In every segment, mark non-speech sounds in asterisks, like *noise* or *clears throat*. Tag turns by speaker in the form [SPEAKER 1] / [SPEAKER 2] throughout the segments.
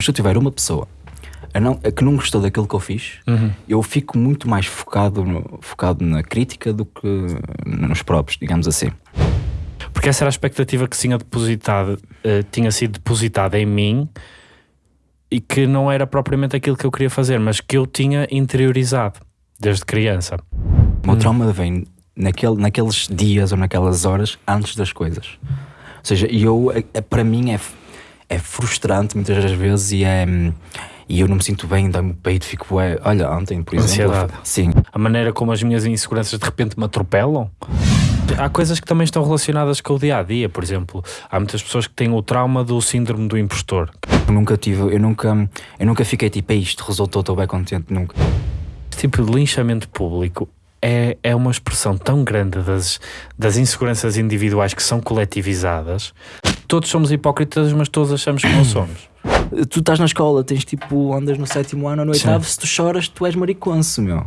[SPEAKER 1] Se eu tiver uma pessoa a não, a que não gostou daquilo que eu fiz,
[SPEAKER 2] Uhum.
[SPEAKER 1] eu fico muito mais focado, no- focado na crítica do que nos próprios, digamos assim.
[SPEAKER 2] Porque essa era a expectativa que tinha depositado, eh, tinha sido depositada em mim e que não era propriamente aquilo que eu queria fazer, mas que eu tinha interiorizado desde criança.
[SPEAKER 1] O meu trauma vem naquele, naqueles dias ou naquelas horas antes das coisas. Ou seja, eu, é- para mim é, é frustrante muitas das vezes e é. E eu não me sinto bem, dá-me o peito, fico. Olha, ontem, por exemplo.
[SPEAKER 2] Ansiedade.
[SPEAKER 1] Sim.
[SPEAKER 2] A maneira como as minhas inseguranças de repente me atropelam. Há coisas que também estão relacionadas com o dia a dia, por exemplo, há muitas pessoas que têm o trauma do síndrome do impostor.
[SPEAKER 1] Eu nunca tive. Eu nunca, eu nunca fiquei tipo, "É isto resultou, estou bem contente. Nunca.
[SPEAKER 2] Este tipo de linchamento público é, é uma expressão tão grande das, das inseguranças individuais que são coletivizadas. Todos somos hipócritas, mas todos achamos que não *coughs* somos.
[SPEAKER 1] Tu estás na escola, tens tipo, andas no sétimo ano ou no
[SPEAKER 2] Sim.
[SPEAKER 1] oitavo, se tu choras, tu és mariconso, meu.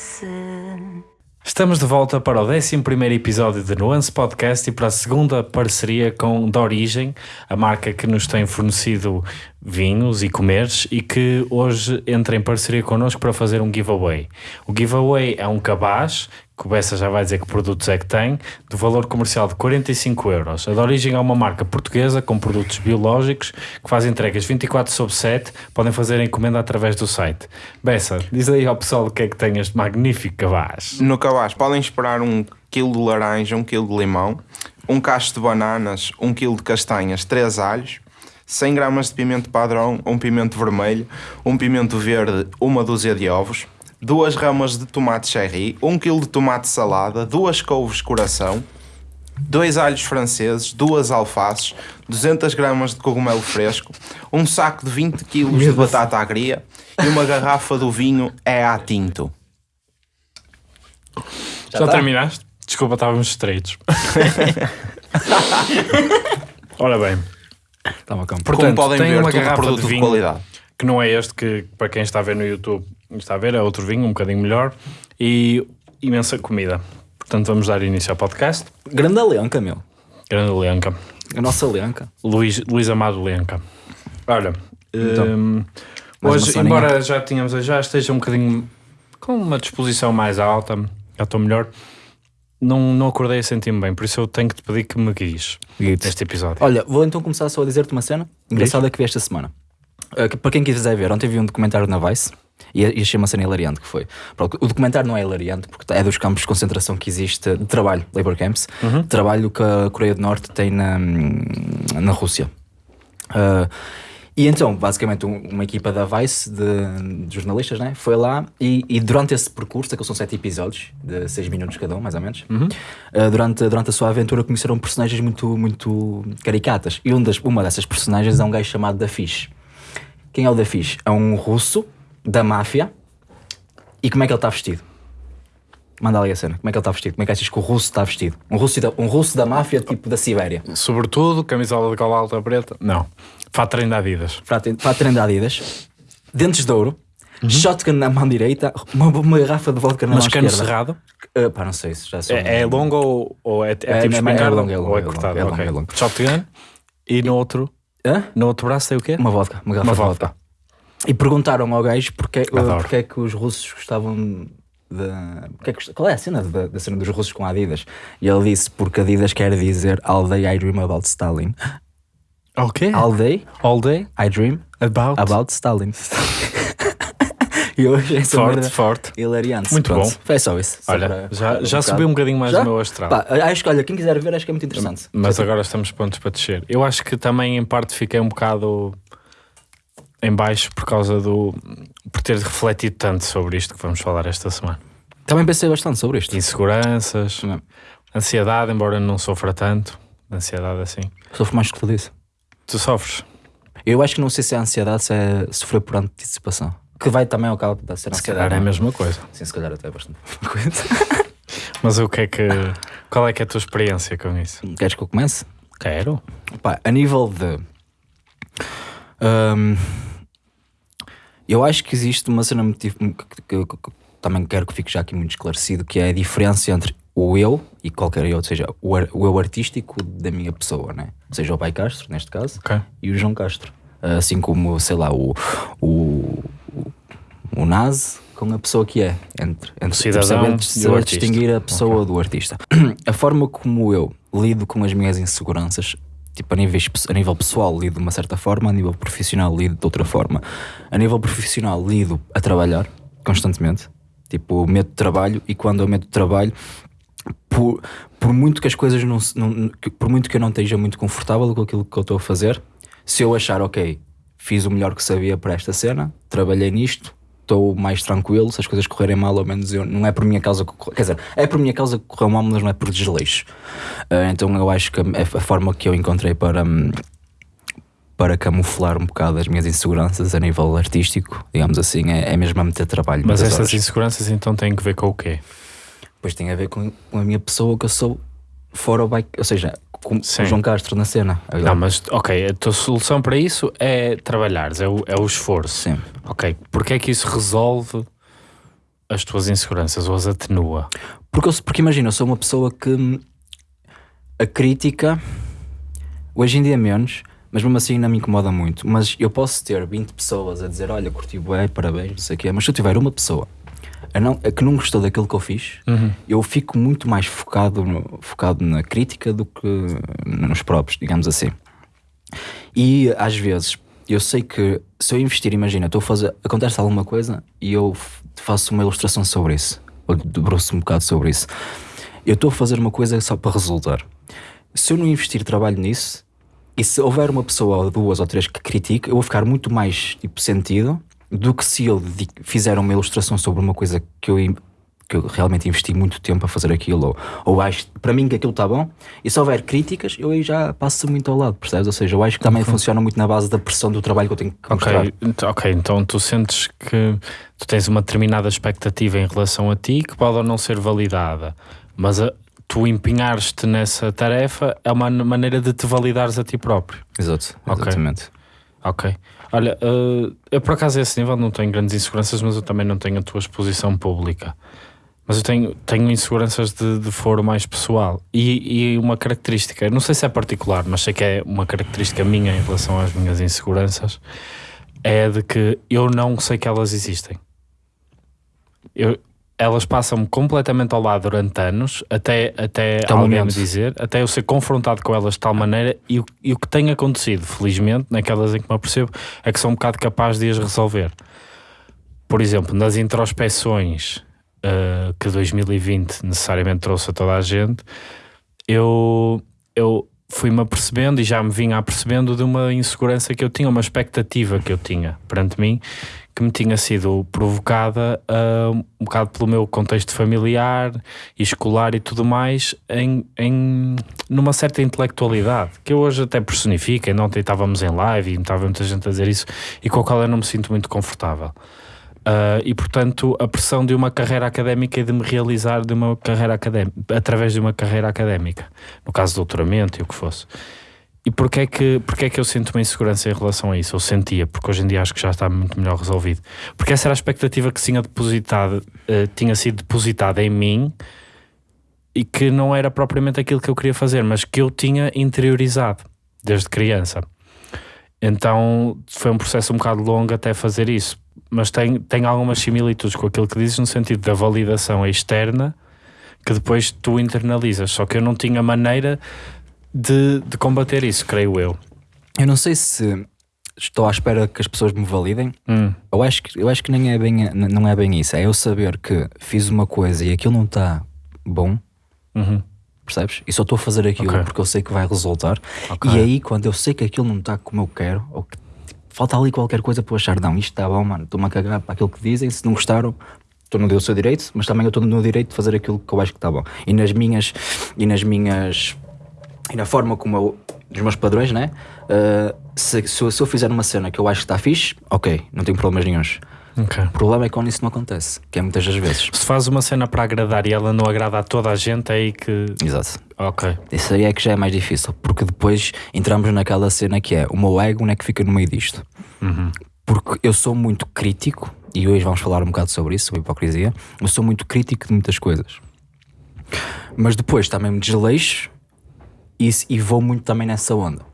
[SPEAKER 3] Nuance.
[SPEAKER 2] Estamos de volta para o 11 episódio de Nuance Podcast e para a segunda parceria com Da Origem, a marca que nos tem fornecido vinhos e comeres e que hoje entra em parceria connosco para fazer um giveaway. O giveaway é um cabaz, que o Bessa já vai dizer que produtos é que tem, do valor comercial de 45 euros. A Da Origem é uma marca portuguesa com produtos biológicos que faz entregas 24 sobre 7, podem fazer a encomenda através do site. Bessa, diz aí ao pessoal o que é que tem este magnífico cabaz.
[SPEAKER 4] No cabaz podem esperar um quilo de laranja, um quilo de limão, um cacho de bananas, um quilo de castanhas, três alhos, 100 gramas de pimento padrão, um pimento vermelho, um pimento verde, uma dúzia de ovos, duas ramas de tomate cherry, um quilo de tomate salada, duas couves coração, dois alhos franceses, duas alfaces, 200 gramas de cogumelo fresco, um saco de 20 quilos de batata agria e uma garrafa do vinho é a tinto.
[SPEAKER 2] Já,
[SPEAKER 1] tá?
[SPEAKER 2] terminaste? Desculpa, estávamos estreitos. *laughs* Ora bem, portanto,
[SPEAKER 4] Como podem
[SPEAKER 2] tem
[SPEAKER 4] ver,
[SPEAKER 2] uma
[SPEAKER 4] tudo
[SPEAKER 2] garrafa
[SPEAKER 4] produto
[SPEAKER 2] de
[SPEAKER 4] de
[SPEAKER 2] vinho
[SPEAKER 4] qualidade.
[SPEAKER 2] que não é este que, para quem está a ver no YouTube, está a ver, é outro vinho, um bocadinho melhor, e imensa comida. Portanto, vamos dar início ao podcast.
[SPEAKER 1] Grande Leanca, meu.
[SPEAKER 2] Grande Leanca.
[SPEAKER 1] A nossa Leanca.
[SPEAKER 2] Luís, Luís Amado Leanca. Olha,
[SPEAKER 1] Então,
[SPEAKER 2] hum, hoje, embora já tínhamos, já esteja um bocadinho com uma disposição mais alta, já estou melhor, não, não acordei a sentir-me bem, por isso eu tenho que te pedir que me guies neste episódio.
[SPEAKER 1] Olha, vou então começar só a dizer-te uma cena engraçada que vi esta semana. Uh, para quem quiser ver, ontem vi um documentário na Vice e, e achei uma cena hilariante que foi. O documentário não é hilariante porque é dos campos de concentração que existe de trabalho, labor camps, de trabalho que a Coreia do Norte tem na, na Rússia. Uh, e então, basicamente, um- uma equipa da Vice de, de jornalistas né, foi lá e, e durante esse percurso, que são sete episódios, de seis minutos cada um, mais ou menos, uh, durante, durante a sua aventura conheceram personagens muito, muito caricatas. E um das, uma dessas personagens é um gajo chamado Da Fish. Quem é o Da Fish? É um russo da máfia. E como é que ele está vestido? Manda ali a cena. Como é que ele está vestido? Como é que achas que o russo está vestido? Um russo da, um russo da máfia, tipo da Sibéria.
[SPEAKER 2] Sobretudo, camisola de cola alta preta? Não. Fato treino de Adidas.
[SPEAKER 1] Prato de Adidas, dentes de ouro, shotgun na mão direita, uma, uma garrafa de vodka na
[SPEAKER 2] Mas
[SPEAKER 1] mão
[SPEAKER 2] cano
[SPEAKER 1] esquerda.
[SPEAKER 2] cerrado?
[SPEAKER 1] Uh, pá, não sei se já sou.
[SPEAKER 2] É, é longo ou, ou é, é,
[SPEAKER 1] É,
[SPEAKER 2] tipo
[SPEAKER 1] é- é
[SPEAKER 2] espingarda?
[SPEAKER 1] longo, é longo,
[SPEAKER 2] ou é
[SPEAKER 1] é
[SPEAKER 2] cortado?
[SPEAKER 1] é longo,
[SPEAKER 2] ok.
[SPEAKER 1] é longo.
[SPEAKER 2] Shotgun. E no outro,
[SPEAKER 1] Hã?
[SPEAKER 2] no outro braço tem o quê?
[SPEAKER 1] Uma vodka, uma garrafa
[SPEAKER 2] Uma vodka.
[SPEAKER 1] E perguntaram ao gajo porque, uh,
[SPEAKER 2] Adoro.
[SPEAKER 1] porque é que os russos gostavam de. é que qual é a cena da, da cena dos russos com Adidas? E ele disse porque Adidas quer dizer All day I dream about Stalin.
[SPEAKER 2] O quê?
[SPEAKER 1] All day
[SPEAKER 2] All day?
[SPEAKER 1] I dream
[SPEAKER 2] About?
[SPEAKER 1] about Stalin. *laughs* e hoje essa
[SPEAKER 2] Forte,
[SPEAKER 1] merda
[SPEAKER 2] forte.
[SPEAKER 1] hilariante.
[SPEAKER 2] Muito
[SPEAKER 1] Pronto,
[SPEAKER 2] bom.
[SPEAKER 1] Foi só isso. Só
[SPEAKER 2] Olha, já, já
[SPEAKER 1] um
[SPEAKER 2] subiu um bocadinho mais
[SPEAKER 1] Já?
[SPEAKER 2] o meu astral.
[SPEAKER 1] Pá, acho que, olha, quem quiser ver, acho que é muito interessante.
[SPEAKER 2] Mas
[SPEAKER 1] Só
[SPEAKER 2] agora estamos prontos para descer. Eu acho que também, em parte, fiquei um bocado em baixo por causa do. por ter refletido tanto sobre isto que vamos falar esta semana.
[SPEAKER 1] Também pensei bastante sobre isto.
[SPEAKER 2] Inseguranças,
[SPEAKER 1] Não.
[SPEAKER 2] ansiedade, embora não sofra tanto. Ansiedade assim.
[SPEAKER 1] Sofro mais que tu disse.
[SPEAKER 2] Tu sofres?
[SPEAKER 1] Eu acho que não sei se é ansiedade, se é sofrer por antecipação. Que vai também ao cabo da ser
[SPEAKER 2] Se calhar é a
[SPEAKER 1] não
[SPEAKER 2] mesma coisa.
[SPEAKER 1] Sim, se calhar até é bastante *laughs* coisa.
[SPEAKER 2] Mas o que é que. Qual é que é a tua experiência com isso?
[SPEAKER 1] Queres que eu comece?
[SPEAKER 2] Quero.
[SPEAKER 1] Pá, a nível de Hum, eu acho que existe uma cena muito que, que- que- que também quero que fique já aqui muito esclarecido, que é a diferença entre o eu e qualquer eu, ou seja, o, ar- o eu artístico da minha pessoa, né? Ou seja, o Pai Castro, neste caso,
[SPEAKER 2] Ok.
[SPEAKER 1] e o João Castro. Assim como, sei lá, o, o, o, Nazi com a pessoa que é. Entre, entre
[SPEAKER 2] cidadão
[SPEAKER 1] saber, saber distinguir a pessoa do artista. *clears throat* A forma como eu lido com as minhas inseguranças, tipo a nível, a nível pessoal, lido de uma certa forma, a nível profissional, lido de outra forma. A nível profissional, lido a trabalhar constantemente. Tipo, medo de trabalho, e quando eu medo de trabalho, por, por muito que as coisas não, não- por muito que eu não esteja muito confortável com aquilo que eu estou a fazer, se eu achar, ok, fiz o melhor que sabia para esta cena, trabalhei nisto, estou mais tranquilo, se as coisas correrem mal, ao menos eu, não é por minha causa quer dizer, é por minha causa que correu mal, mas não é por desleixo. Ah, então eu acho que a, a forma que eu encontrei para. hum, para camuflar um bocado as minhas inseguranças a nível artístico, digamos assim, é, é mesmo a meter trabalho.
[SPEAKER 2] Mas essas
[SPEAKER 1] horas.
[SPEAKER 2] inseguranças então têm que ver com o quê?
[SPEAKER 1] Pois tem a ver com a minha pessoa que eu sou fora o bike, ou seja, com
[SPEAKER 2] Sim.
[SPEAKER 1] o João Castro na cena.
[SPEAKER 2] Não, mas ok, a tua solução para isso é trabalhares, é o, é o esforço.
[SPEAKER 1] Sim.
[SPEAKER 2] Ok, porque é que isso resolve as tuas inseguranças ou as atenua?
[SPEAKER 1] Porque, eu- porque imagina, eu sou uma pessoa que hum, a crítica, hoje em dia menos, mas mesmo assim não me incomoda muito. Mas eu posso ter 20 pessoas a dizer: Olha, curti bué, parabéns, não sei o quê. Mas se eu tiver uma pessoa a, não, a que não gostou daquilo que eu fiz, eu fico muito mais focado, no- focado na crítica do que nos próprios, digamos assim. E às vezes eu sei que se eu investir, imagina, estou a fazer, acontece alguma coisa e eu faço uma ilustração sobre isso, ou debruço um bocado sobre isso. Eu estou a fazer uma coisa só para resultar. Se eu não investir trabalho nisso, e se houver uma pessoa ou duas ou três que critique, eu vou ficar muito mais tipo, sentido do que se eu fizer uma ilustração sobre uma coisa que eu, que eu realmente investi muito tempo a fazer aquilo, ou, ou acho para mim que aquilo está bom, e se houver críticas, eu aí já passo muito ao lado, percebes? Ou seja, eu acho que também funciona muito na base da pressão do trabalho que eu tenho que mostrar.
[SPEAKER 2] Ok, ent- ok, então tu sentes que tu tens uma determinada expectativa em relação a ti que pode ou não ser validada, mas a- tu empenhares-te nessa tarefa é uma maneira de te validares a ti próprio.
[SPEAKER 1] Exato, exatamente.
[SPEAKER 2] Ok. Olha, eh, eu por acaso a esse nível não tenho grandes inseguranças, mas eu também não tenho a tua exposição pública. Mas eu tenho, tenho inseguranças de, de foro mais pessoal. E, e uma característica, não sei se é particular, mas sei que é uma característica minha em relação às minhas inseguranças, é de que eu não sei que elas existem. Eu, elas passam-me completamente ao lado durante anos, até, até alguém me dizer, até eu ser confrontado com elas de tal maneira, e, o- e o que tem acontecido, felizmente, naquelas em que me apercebo, é que sou um bocado capaz de as resolver. Por exemplo, nas introspeções uh, que 2020 necessariamente trouxe a toda a gente, eu, eu fui-me apercebendo e já me vinha apercebendo de uma insegurança que eu tinha, uma expectativa que eu tinha perante mim, que me tinha sido provocada uh, um bocado pelo meu contexto familiar e escolar e tudo mais, em, em numa certa intelectualidade, que eu hoje até personifico, e ontem estávamos em live e estava muita gente a dizer isso, e com a qual eu não me sinto muito confortável. Uh, e portanto a pressão de uma carreira académica e de me realizar de uma carreira académica através de uma carreira académica. No caso de doutoramento e o que fosse. E porquê é que, porquê é que eu sinto uma insegurança em relação a isso? Eu sentia, porque hoje em dia acho que já está muito melhor resolvido. Porque essa era a expectativa que tinha, depositado, eh, tinha sido depositada em mim e que não era propriamente aquilo que eu queria fazer, mas que eu tinha interiorizado desde criança então foi um processo um bocado longo até fazer isso mas tem, tem algumas similitudes com aquilo que dizes no sentido da validação externa que depois tu internalizas. Só que eu não tinha maneira de, de combater isso, creio eu.
[SPEAKER 1] Eu não sei se estou à espera que as pessoas me validem.
[SPEAKER 2] Hum,
[SPEAKER 1] Eu acho que, eu acho que nem é bem, não é bem isso. É eu saber que fiz uma coisa e aquilo não está bom,
[SPEAKER 2] uhum,
[SPEAKER 1] percebes? E só estou a fazer aquilo
[SPEAKER 2] Ok.
[SPEAKER 1] porque eu sei que vai resultar.
[SPEAKER 2] Ok.
[SPEAKER 1] E aí, quando eu sei que aquilo não está como eu quero, ou que tipo, falta ali qualquer coisa para eu achar, não, isto está bom, mano, estou-me a cagar para aquilo que dizem. Se não gostaram, estou no do seu direito, mas também eu estou no direito de fazer aquilo que eu acho que está bom. E nas minhas, e nas minhas, e na forma como eu, dos meus padrões, né? Uh, se, se, eu- se eu fizer uma cena que eu acho que está fixe, ok, não tenho problemas nenhuns.
[SPEAKER 2] Ok.
[SPEAKER 1] O problema é quando isso não acontece, que é muitas das vezes.
[SPEAKER 2] Se faz uma cena para agradar e ela não agrada a toda a gente, é aí que.
[SPEAKER 1] Exato.
[SPEAKER 2] Ok.
[SPEAKER 1] Isso aí é que já é mais difícil, porque depois entramos naquela cena que é o meu ego não é que fica no meio disto.
[SPEAKER 2] Uhum.
[SPEAKER 1] Porque eu sou muito crítico, e hoje vamos falar um bocado sobre isso, sobre hipocrisia. Eu sou muito crítico de muitas coisas. Mas depois também me desleixo e, e vou muito também nessa onda.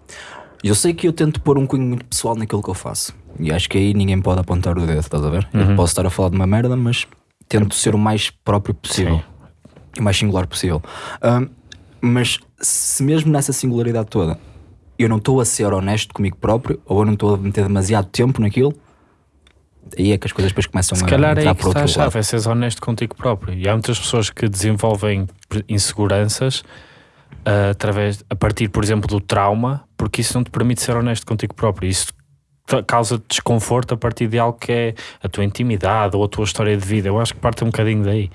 [SPEAKER 1] Eu sei que eu tento pôr um cunho muito pessoal naquilo que eu faço. E acho que aí ninguém pode apontar o dedo, estás a ver? Eu posso estar a falar de uma merda, mas tento ser o mais próprio possível. O mais singular possível. Ahm, mas se mesmo nessa singularidade toda eu não estou a ser honesto comigo próprio, ou eu não estou a meter demasiado tempo naquilo, aí é que as coisas depois começam
[SPEAKER 2] Se
[SPEAKER 1] a
[SPEAKER 2] calhar é
[SPEAKER 1] entrar
[SPEAKER 2] aí que está a
[SPEAKER 1] outro lado.
[SPEAKER 2] chave, é seres honesto contigo próprio. E há muitas pessoas que desenvolvem inseguranças ah, através, a partir, por exemplo, do trauma, porque isso não te permite ser honesto contigo próprio. Isso causa desconforto a partir de algo que é a tua intimidade ou a tua história de vida. Eu acho que parte um bocadinho daí.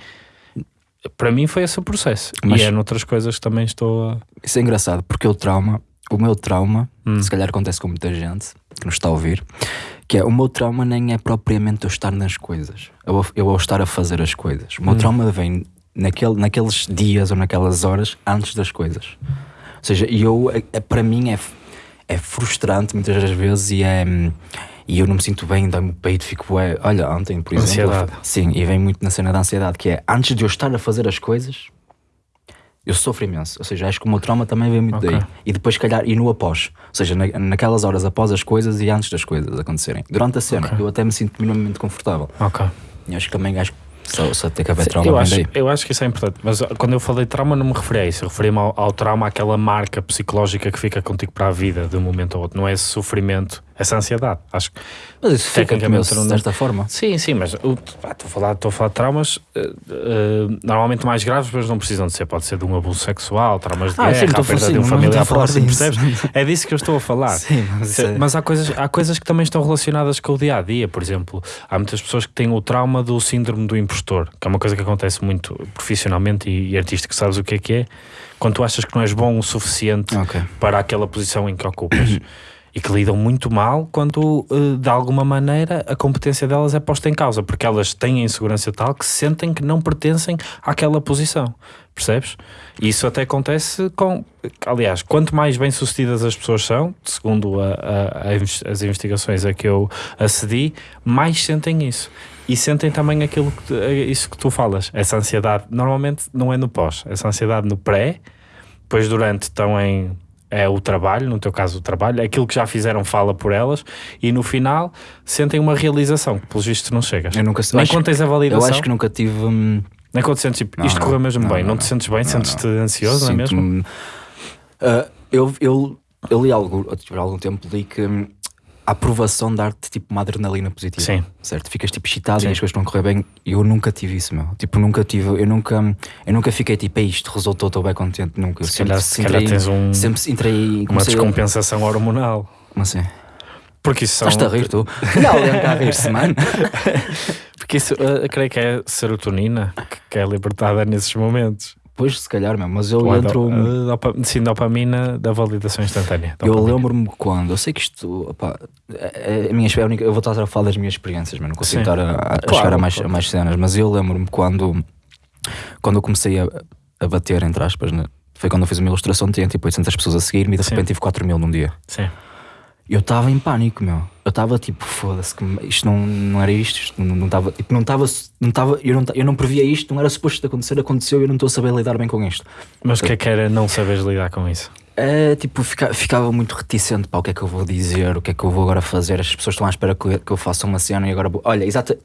[SPEAKER 2] Para mim foi esse o processo.
[SPEAKER 1] Mas-
[SPEAKER 2] E é noutras coisas que também estou a.
[SPEAKER 1] Isso é engraçado, porque o trauma, o meu trauma,
[SPEAKER 2] Hum.
[SPEAKER 1] se calhar acontece com muita gente que nos está a ouvir, que é o meu trauma nem é propriamente eu estar nas coisas, eu, eu ao estar a fazer as coisas.
[SPEAKER 2] Hum.
[SPEAKER 1] O meu trauma vem naquele, naqueles dias ou naquelas horas antes das coisas. Ou seja, eu, é, é- para mim é, é frustrante muitas das vezes e é. hum, E eu não me sinto bem, dá-me o peito, fico. É, olha, ontem, por exemplo.
[SPEAKER 2] Ansiedade.
[SPEAKER 1] Sim, e vem muito na cena da ansiedade, que é antes de eu estar a fazer as coisas, eu sofro imenso. Ou seja, acho que o meu trauma também vem muito
[SPEAKER 2] Ok.
[SPEAKER 1] daí. E depois, se calhar, e no após. Ou seja, na- naquelas horas após as coisas e antes das coisas acontecerem. Durante a cena,
[SPEAKER 2] Ok.
[SPEAKER 1] eu até me sinto minimamente confortável.
[SPEAKER 2] Ok.
[SPEAKER 1] E acho que também acho só, só ter que haver trauma
[SPEAKER 2] eu, acho, eu acho que isso é importante, mas uh, quando eu falei de trauma não me referi a isso, eu referi-me ao, ao trauma, àquela marca psicológica que fica contigo para a vida de um momento ao outro, não é esse sofrimento, essa ansiedade. Acho que
[SPEAKER 1] Mas isso fica
[SPEAKER 2] tecnicamente
[SPEAKER 1] também
[SPEAKER 2] não-
[SPEAKER 1] desta forma.
[SPEAKER 2] sim, sim, mas estou a falar, estou a falar de traumas uh, uh, normalmente mais graves, mas não precisam de ser, pode ser de um abuso sexual, traumas de
[SPEAKER 1] Ah,
[SPEAKER 2] guerra,
[SPEAKER 1] sim,
[SPEAKER 2] a perda de um familiar próximo,
[SPEAKER 1] disso.
[SPEAKER 2] percebes? É disso que eu estou a falar. *laughs*
[SPEAKER 1] Sim, mas é-
[SPEAKER 2] Mas há coisas, há coisas que também estão relacionadas com o dia a dia. Por exemplo, há muitas pessoas que têm o trauma do síndrome do impostor, que é uma coisa que acontece muito profissionalmente e, e artístico. Sabes o que é que é? Quando tu achas que não és bom o suficiente
[SPEAKER 1] Ok.
[SPEAKER 2] para aquela posição em que ocupas. *coughs* E que lidam muito mal quando, eh, de alguma maneira, a competência delas é posta em causa, porque elas têm a insegurança tal que sentem que não pertencem àquela posição. Percebes? E isso até acontece com. Aliás, quanto mais bem-sucedidas as pessoas são, segundo a- a- a as investigações a que eu acedi, mais sentem isso. E sentem também aquilo que, tu- eh, isso que tu falas, essa ansiedade. Normalmente não é no pós, essa ansiedade no pré, depois durante estão em é o trabalho, no teu caso o trabalho, aquilo que já fizeram fala por elas e no final sentem uma realização que pelos vistos não chegas.
[SPEAKER 1] Eu nunca
[SPEAKER 2] Nem quando tens a
[SPEAKER 1] Eu
[SPEAKER 2] validação,
[SPEAKER 1] acho que nunca tive. hum,
[SPEAKER 2] nem quando sentes tipo,
[SPEAKER 1] Não,
[SPEAKER 2] isto
[SPEAKER 1] não,
[SPEAKER 2] correu mesmo
[SPEAKER 1] não,
[SPEAKER 2] bem, não, te sentes bem, sentes-te ansioso, não é mesmo?
[SPEAKER 1] Ah, eu, eu, eu li algo, há algum tempo li que hum, a aprovação dá-te tipo uma adrenalina positiva.
[SPEAKER 2] Sim.
[SPEAKER 1] Certo? Ficas tipo excitado
[SPEAKER 2] Sim.
[SPEAKER 1] e as coisas estão a correr bem. Eu nunca tive isso, meu. Tipo, nunca tive, eu nunca, eu nunca fiquei tipo, "Ei, isto resultou, estou bem contente. Nunca. Eu
[SPEAKER 2] Se
[SPEAKER 1] sempre,
[SPEAKER 2] calhar- se calhar tens um-
[SPEAKER 1] sempre entrei
[SPEAKER 2] Uma
[SPEAKER 1] comecei a-
[SPEAKER 2] descompensação hormonal.
[SPEAKER 1] Como assim?
[SPEAKER 2] Porque isso são.
[SPEAKER 1] Estás-te a rir, tu? Não, está a rir-se, *laughs* mano.
[SPEAKER 2] Porque isso, eh, eu creio que é serotonina que é libertada nesses momentos.
[SPEAKER 1] Pois, se calhar mesmo, mas eu
[SPEAKER 2] Ou do-
[SPEAKER 1] entro.
[SPEAKER 2] a dopa- sim, dopamina da validação instantânea.
[SPEAKER 1] Eu
[SPEAKER 2] Dopamina.
[SPEAKER 1] lembro-me quando, eu sei que isto, opá, é, é a minha, é única- eu vou estar a falar das minhas experiências, mas não consigo
[SPEAKER 2] Sim.
[SPEAKER 1] estar a, a
[SPEAKER 2] Claro,
[SPEAKER 1] chegar a mais, a mais cenas, mas eu lembro-me quando, quando eu comecei a, a bater, entre aspas, né? foi quando eu fiz uma ilustração, tinha tipo 800 pessoas a seguir-me e de
[SPEAKER 2] Sim.
[SPEAKER 1] repente tive 4 mil num dia.
[SPEAKER 2] Sim.
[SPEAKER 1] Eu estava em pânico, meu. Eu estava tipo, foda-se, isto não, não era isto, isto não estava, tipo, não estava, não estava, eu não, eu não previa isto, não era suposto acontecer, aconteceu e eu não estou a saber lidar bem com isto.
[SPEAKER 2] Mas o que é que era não saberes lidar com isso?
[SPEAKER 1] É, tipo, fica- ficava muito reticente para o que é que eu vou dizer, o que é que eu vou agora fazer. As pessoas estão à espera que eu, que eu faça uma cena e agora vou. Olha, exato.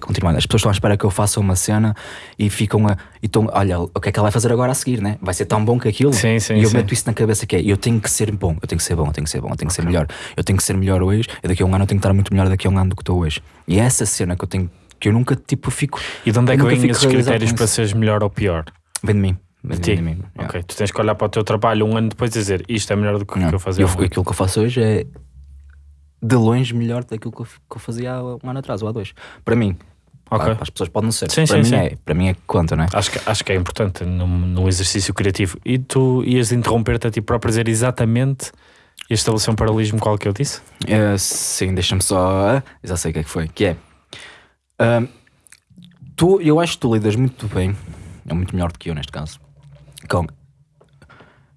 [SPEAKER 1] Continuando, as pessoas estão à espera que eu faça uma cena e ficam a. E estão, olha, o que é que ela vai fazer agora a seguir, né? Vai ser tão bom que aquilo.
[SPEAKER 2] Sim, sim,
[SPEAKER 1] e eu
[SPEAKER 2] sim.
[SPEAKER 1] meto isso na cabeça que é: eu tenho que ser bom, eu tenho que ser bom, eu tenho que ser bom, eu tenho que ser melhor, eu tenho que ser melhor hoje, e daqui a um ano eu tenho que estar muito melhor daqui a um ano do que estou hoje. E é essa cena que eu tenho, que eu nunca, tipo, fico.
[SPEAKER 2] E de onde é que vêm esses critérios para seres melhor ou pior?
[SPEAKER 1] Vem de mim.
[SPEAKER 2] De, ti?
[SPEAKER 1] yeah.
[SPEAKER 2] Ok, tu tens que olhar para o teu trabalho um ano depois e dizer isto é melhor do que o que eu fazia.
[SPEAKER 1] eu-
[SPEAKER 2] um
[SPEAKER 1] aquilo que eu faço hoje é de longe melhor daquilo que eu, que eu fazia há um ano atrás ou há dois. Para mim.
[SPEAKER 2] Ok.
[SPEAKER 1] Claro, para as pessoas pode não ser.
[SPEAKER 2] Sim,
[SPEAKER 1] para,
[SPEAKER 2] sim,
[SPEAKER 1] mim
[SPEAKER 2] sim.
[SPEAKER 1] É, para mim é que conta, não é?
[SPEAKER 2] Acho que, acho que é importante no, no exercício criativo. E tu ias interromper-te a ti próprio dizer exatamente e estabelecer um paralelismo qual que eu disse?
[SPEAKER 1] É, sim, deixa-me só. Já sei o que é que foi. Que é. Ahm, tu, eu acho que tu lidas muito bem, é muito melhor do que eu neste caso. Com,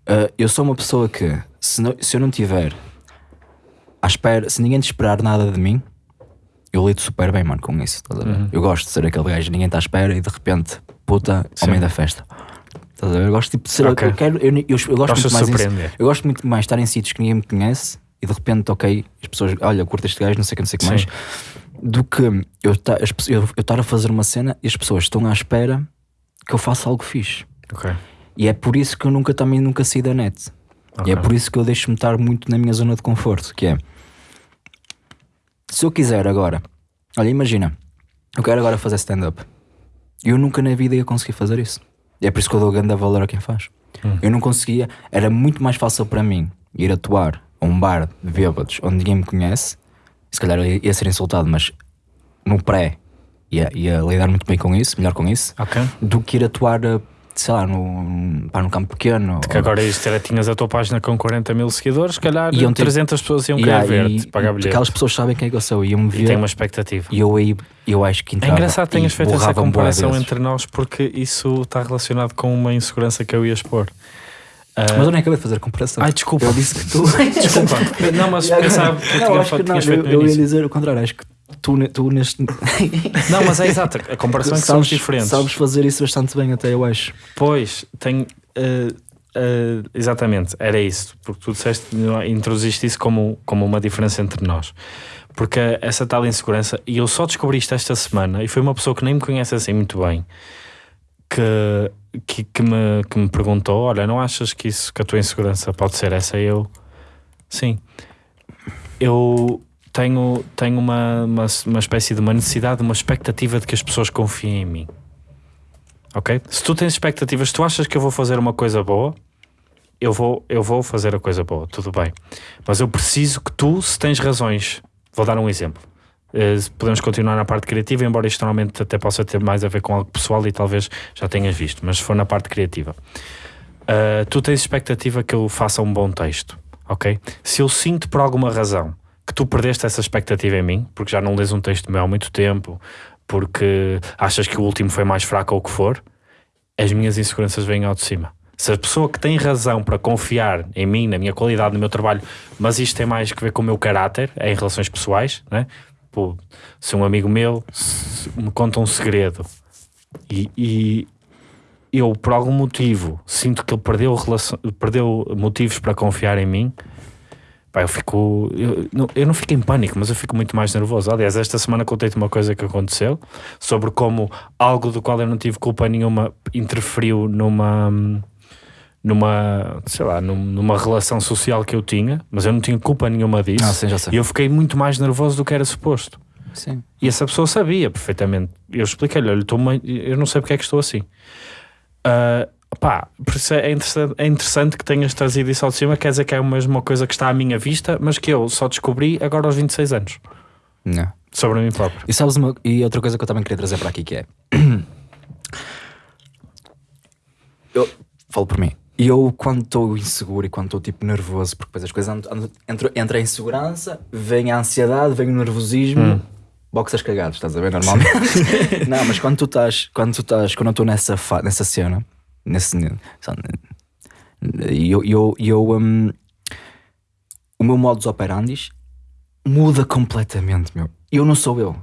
[SPEAKER 1] ah, eu sou uma pessoa que, se, não- se eu não tiver à espera, se ninguém te esperar nada de mim, eu lido super bem, mano, com isso. estás a ver? Eu gosto de ser aquele gajo, ninguém está à espera e de repente, puta, ao meio da festa. Estás a ver? Eu gosto tipo, de ser.
[SPEAKER 2] Ok.
[SPEAKER 1] Eu, quero, eu, eu, eu gosto muito mais
[SPEAKER 2] surpreender.
[SPEAKER 1] Eu gosto muito mais de estar em sítios que ninguém me conhece e de repente, ok, as pessoas, olha, curto este gajo, não sei o que, não sei o que mais,
[SPEAKER 2] Sim.
[SPEAKER 1] do que eu eu estar a fazer uma cena e as pessoas estão à espera que eu faça algo fixe.
[SPEAKER 2] Ok.
[SPEAKER 1] E é por isso que eu nunca também nunca saí da net. E é por isso que eu deixo-me estar muito na minha zona de conforto, que é se eu quiser agora, olha, imagina, eu quero agora fazer stand-up. Eu nunca na vida ia conseguir fazer isso. E é por isso que eu dou grande valor a quem faz. Eu não conseguia, era muito mais fácil para mim ir atuar a um bar de bêbados onde ninguém me conhece. Se calhar eu ia ser insultado, mas no pré ia, ia lidar muito bem com isso, melhor com isso,
[SPEAKER 2] Ok.
[SPEAKER 1] do que ir atuar, sei lá, no, pá, num campo pequeno.
[SPEAKER 2] Que agora isto era, tinhas a tua página com 40 mil seguidores, se calhar
[SPEAKER 1] Iam ter-
[SPEAKER 2] 300 pessoas iam
[SPEAKER 1] Yeah,
[SPEAKER 2] querer
[SPEAKER 1] e-
[SPEAKER 2] ver-te, pagar
[SPEAKER 1] e
[SPEAKER 2] bilhete.
[SPEAKER 1] Aquelas pessoas sabem quem é que eu sou e iam-me
[SPEAKER 2] E
[SPEAKER 1] ver.
[SPEAKER 2] tem uma expectativa.
[SPEAKER 1] E eu aí, eu acho que
[SPEAKER 2] É
[SPEAKER 1] entrava
[SPEAKER 2] engraçado que tenhas
[SPEAKER 1] e
[SPEAKER 2] feito essa comparação entre nós, porque isso está relacionado com uma insegurança que eu ia expor. Ah,
[SPEAKER 1] Mas eu nem acabei de fazer a comparação.
[SPEAKER 2] Ai, desculpa.
[SPEAKER 1] Eu disse que tu. *laughs*
[SPEAKER 2] Desculpa. Não, mas
[SPEAKER 1] E
[SPEAKER 2] pensava que
[SPEAKER 1] não,
[SPEAKER 2] tinha
[SPEAKER 1] que não,
[SPEAKER 2] tinhas feito
[SPEAKER 1] eu,
[SPEAKER 2] no
[SPEAKER 1] eu ia dizer o contrário. Acho que tu, tu neste. *laughs*
[SPEAKER 2] Não, mas é exato. A comparação é que somos diferentes.
[SPEAKER 1] Sabes fazer isso bastante bem, até eu acho.
[SPEAKER 2] Pois, tenho. eh, eh, exatamente, era isso. Porque tu disseste, introduziste isso como, como uma diferença entre nós. Porque essa tal insegurança, e eu só descobri isto esta semana, e foi uma pessoa que nem me conhece assim muito bem, que, que, que me, que me perguntou: Olha, não achas que isso, que a tua insegurança pode ser essa? E eu, sim. Eu tenho, tenho uma, uma, uma espécie de uma necessidade, uma expectativa de que as pessoas confiem em mim. Ok? Se tu tens expectativas, tu achas que eu vou fazer uma coisa boa, eu vou, eu vou fazer a coisa boa, tudo bem. Mas eu preciso que tu, se tens razões, vou dar um exemplo. Eh, podemos continuar na parte criativa, embora isto normalmente até possa ter mais a ver com algo pessoal e talvez já tenhas visto, mas se for na parte criativa, Uh, tu tens expectativa que eu faça um bom texto, ok? Se eu sinto por alguma razão que tu perdeste essa expectativa em mim, porque já não lês um texto meu há muito tempo, porque achas que o último foi mais fraco ou o que for, as minhas inseguranças vêm ao de cima. Se a pessoa que tem razão para confiar em mim, na minha qualidade, no meu trabalho, mas isto tem mais que ver com o meu caráter, é em relações pessoais, né? Pô, se um amigo meu me conta um segredo e, e eu, por algum motivo, sinto que ele perdeu, relação, perdeu motivos para confiar em mim, pá, eu fico. Eu não, eu não fico em pânico, mas eu fico muito mais nervoso. Aliás, esta semana contei-te uma coisa que aconteceu sobre como algo do qual eu não tive culpa nenhuma interferiu numa. numa, sei lá, num- numa relação social que eu tinha, mas eu não tinha culpa nenhuma disso.
[SPEAKER 1] Ah, sim, já sei.
[SPEAKER 2] E eu fiquei muito mais nervoso do que era suposto.
[SPEAKER 1] Sim.
[SPEAKER 2] E essa pessoa sabia perfeitamente. Eu expliquei-lhe: olha, eu não sei porque é que estou assim. Ah, pá, por isso é interessante, é interessante que tenhas trazido isso ao cima. Quer dizer que é mesmo uma coisa que está à minha vista, mas que eu só descobri agora aos 26 anos
[SPEAKER 1] Não.
[SPEAKER 2] sobre mim próprio.
[SPEAKER 1] E sabes uma, e outra coisa que eu também queria trazer para aqui que é. *clears throat* Eu falo por mim. E eu, quando estou inseguro e quando estou tipo nervoso, porque depois as coisas andam, andam- entra, entra a insegurança, vem a ansiedade, vem o nervosismo, boxers cagados, estás a ver? Normalmente. *laughs* não, mas quando tu estás, quando tu estás, quando eu estou nessa, nessa cena, nesse. Eu, eu, eu hum, o meu modus operandi muda completamente, meu. Eu não sou eu.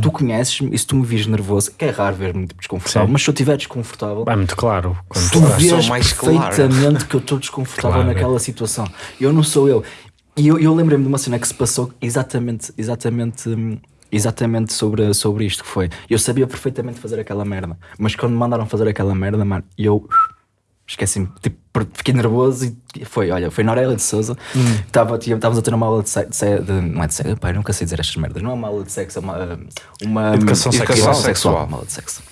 [SPEAKER 1] Tu conheces-me e se tu me vires nervoso, que é raro ver-me tipo, desconfortável,
[SPEAKER 2] Sim.
[SPEAKER 1] mas se eu estiver desconfortável,
[SPEAKER 2] É muito claro. Quando
[SPEAKER 1] tu
[SPEAKER 4] sou
[SPEAKER 1] vês
[SPEAKER 4] mais claro.
[SPEAKER 1] perfeitamente que eu estou desconfortável
[SPEAKER 2] Claro.
[SPEAKER 1] naquela situação. Eu não sou eu. E eu, eu lembrei-me de uma cena que se passou exatamente, exatamente, hum, exatamente sobre, sobre isto que foi. Eu sabia perfeitamente fazer aquela merda, mas quando me mandaram fazer aquela merda, mano, eu esqueci-me, tipo, fiquei nervoso e foi, olha, foi na Aurélia de Souza,
[SPEAKER 2] Hum.
[SPEAKER 1] Estávamos a ter uma aula de sexo, não é de sexo, eu nunca sei dizer estas merdas, não é uma aula de sexo, é uma, uma
[SPEAKER 2] Educação
[SPEAKER 4] sexual.
[SPEAKER 1] sexual, uma aula de sexo.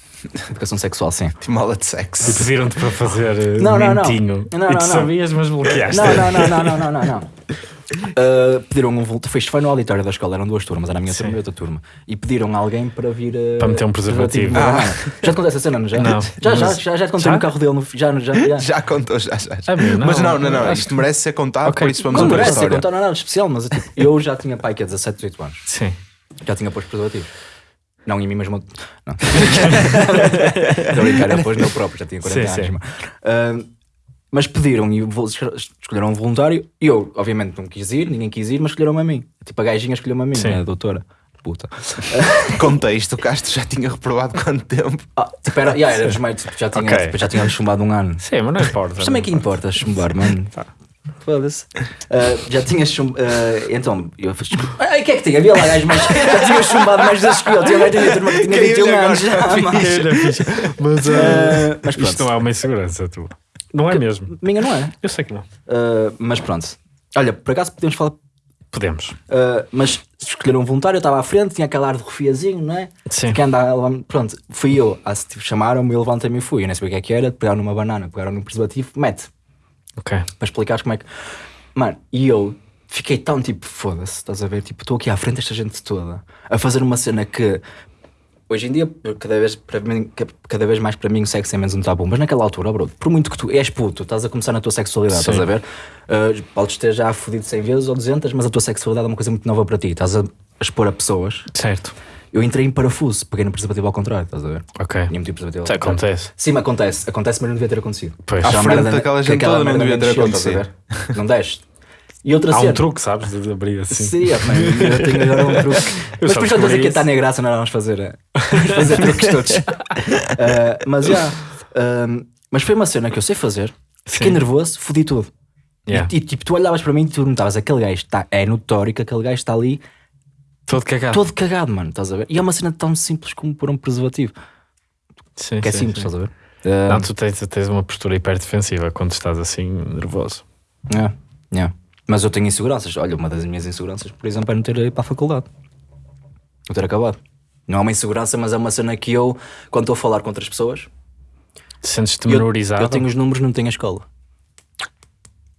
[SPEAKER 1] Educação sexual, sim.
[SPEAKER 4] Timala de sexo.
[SPEAKER 2] E pediram-te para fazer eh,
[SPEAKER 1] Não, não, não.
[SPEAKER 2] mentinho.
[SPEAKER 1] Não,
[SPEAKER 2] e
[SPEAKER 1] não,
[SPEAKER 2] tu
[SPEAKER 1] não.
[SPEAKER 2] sabias, mas bloqueaste.
[SPEAKER 1] Não, não, não, não, não, não, não, não. Uh, pediram um voluntário, foi, foi no auditório da escola, eram duas turmas, era a minha
[SPEAKER 2] Sim.
[SPEAKER 1] turma e outra turma. E pediram alguém para vir uh,
[SPEAKER 2] Para meter um preservativo.
[SPEAKER 1] banana. Já te contei essa cena, não já?
[SPEAKER 2] Não.
[SPEAKER 1] Já, já,
[SPEAKER 2] Mas-
[SPEAKER 1] já, já te contei
[SPEAKER 2] Já?
[SPEAKER 1] no carro dele, no, já, já, já.
[SPEAKER 4] Já contou, já, já. já.
[SPEAKER 2] Ah, meu, não.
[SPEAKER 4] Mas não, não, não. Isto merece ser contado,
[SPEAKER 2] Ok.
[SPEAKER 4] por isso vamos
[SPEAKER 1] Não
[SPEAKER 4] a
[SPEAKER 1] merece ser contar nada de especial, mas tipo, eu já tinha pai que é 17, 18 anos.
[SPEAKER 2] Sim.
[SPEAKER 1] Já tinha posto preservativo. Não, em mim mesmo. Não. Estou a brincar, eu depois nele próprio, já tinha 40
[SPEAKER 2] Sim,
[SPEAKER 1] anos.
[SPEAKER 2] sim.
[SPEAKER 1] mano. Ah, mas pediram e escolheram um voluntário. E eu, obviamente, não quis ir, ninguém quis ir, mas escolheram-me a mim. Tipo, a gajinha escolheu-me a mim,
[SPEAKER 2] Sim.
[SPEAKER 1] né, a doutora. Puta. *laughs*
[SPEAKER 4] Contexto, o Castro já tinha reprovado quanto tempo?
[SPEAKER 1] Ah, tipo, era, yeah, era desmaio, tipo, já, tinha,
[SPEAKER 2] Ok.
[SPEAKER 1] tipo, já tinha chumbado um ano.
[SPEAKER 2] Sim, mas não importa.
[SPEAKER 1] Mas também
[SPEAKER 2] não
[SPEAKER 1] que importa chumbar, mano. Foda-se. Ah, já tinha chumbado. então, eu fiz. Ai, o que é que tinha? Havia lá gajos mais. Já tinha chumbado mais vezes que eu. Tinha mais uma turma que tinha
[SPEAKER 4] Quem
[SPEAKER 1] 21
[SPEAKER 4] olha
[SPEAKER 1] anos já. mas-
[SPEAKER 2] Mas,
[SPEAKER 1] Ah, mas pronto.
[SPEAKER 2] isto não é uma insegurança, tu. Não é mesmo.
[SPEAKER 1] Minha não é.
[SPEAKER 2] Eu sei que não.
[SPEAKER 1] Ah, mas pronto. Olha, por acaso podemos falar.
[SPEAKER 2] Podemos.
[SPEAKER 1] ah, mas escolheram um voluntário, eu estava à frente, tinha aquele ar de refiazinho, não é?
[SPEAKER 2] Sim.
[SPEAKER 1] Que anda lá, pronto, fui eu. Ah, se, tipo, Chamaram-me, eu levantei-me e fui. Eu nem sabia o que é que era. Pegaram numa banana, pegaram num preservativo, mete.
[SPEAKER 2] Ok.
[SPEAKER 1] para explicares como é que. Mano, e eu fiquei tão tipo, foda-se, estás a ver? Tipo, estou aqui à frente desta gente toda a fazer uma cena que hoje em dia, cada vez, para mim, ca- cada vez mais para mim, o sexo é menos um tabu. Mas naquela altura, bro, por muito que tu és puto, estás a começar na tua sexualidade,
[SPEAKER 2] Sim.
[SPEAKER 1] estás a ver? Uh, podes ter já fodido 100 vezes ou 200, mas a tua sexualidade é uma coisa muito nova para ti. Estás a, expor a pessoas.
[SPEAKER 2] Certo.
[SPEAKER 1] Eu entrei em parafuso, peguei no preservativo ao contrário, estás a ver?
[SPEAKER 2] Ok.
[SPEAKER 1] Tinha metido o preservativo ao
[SPEAKER 2] Isso acontece.
[SPEAKER 1] Sim, mas acontece. Acontece, mas não devia ter acontecido.
[SPEAKER 2] Pois. À
[SPEAKER 1] a
[SPEAKER 4] frente
[SPEAKER 1] merda-
[SPEAKER 4] daquela
[SPEAKER 1] que
[SPEAKER 4] gente toda não devia ter
[SPEAKER 1] desceu, estás a ver? Não deste. E outra
[SPEAKER 2] Há
[SPEAKER 1] cena.
[SPEAKER 2] um truque, sabes, de abrir assim.
[SPEAKER 1] Sim, é, mano, eu tenho agora um truque. *laughs* mas
[SPEAKER 2] só
[SPEAKER 1] por isso eu estou a dizer
[SPEAKER 2] descobri
[SPEAKER 1] que
[SPEAKER 2] isso.
[SPEAKER 1] está na graça, nós vamos fazer, eh, vamos fazer truques todos. Ah, *laughs* mas já. ah, mas foi uma cena que eu sei fazer. Fiquei
[SPEAKER 2] Sim.
[SPEAKER 1] nervoso, fodi tudo.
[SPEAKER 2] Yeah.
[SPEAKER 1] E, e, tipo, tu olhavas para mim e tu notavas aquele gajo está, é notório que aquele gajo está ali
[SPEAKER 2] Todo cagado.
[SPEAKER 1] todo cagado, mano, estás a ver? E é uma cena tão simples como pôr um preservativo,
[SPEAKER 2] Sim,
[SPEAKER 1] que é
[SPEAKER 2] sim,
[SPEAKER 1] simples,
[SPEAKER 2] sim.
[SPEAKER 1] estás a ver?
[SPEAKER 2] Não, tu tens, tens uma postura hiper defensiva quando estás assim nervoso.
[SPEAKER 1] É, é. Mas eu tenho inseguranças. Olha, uma das minhas inseguranças, por exemplo, é não ter ido para a faculdade. Não ter acabado. Não é uma insegurança, mas é uma cena que eu, quando estou a falar com outras pessoas,
[SPEAKER 2] Sentes-te
[SPEAKER 1] eu,
[SPEAKER 2] menorizado.
[SPEAKER 1] eu tenho os números, não tenho a escola.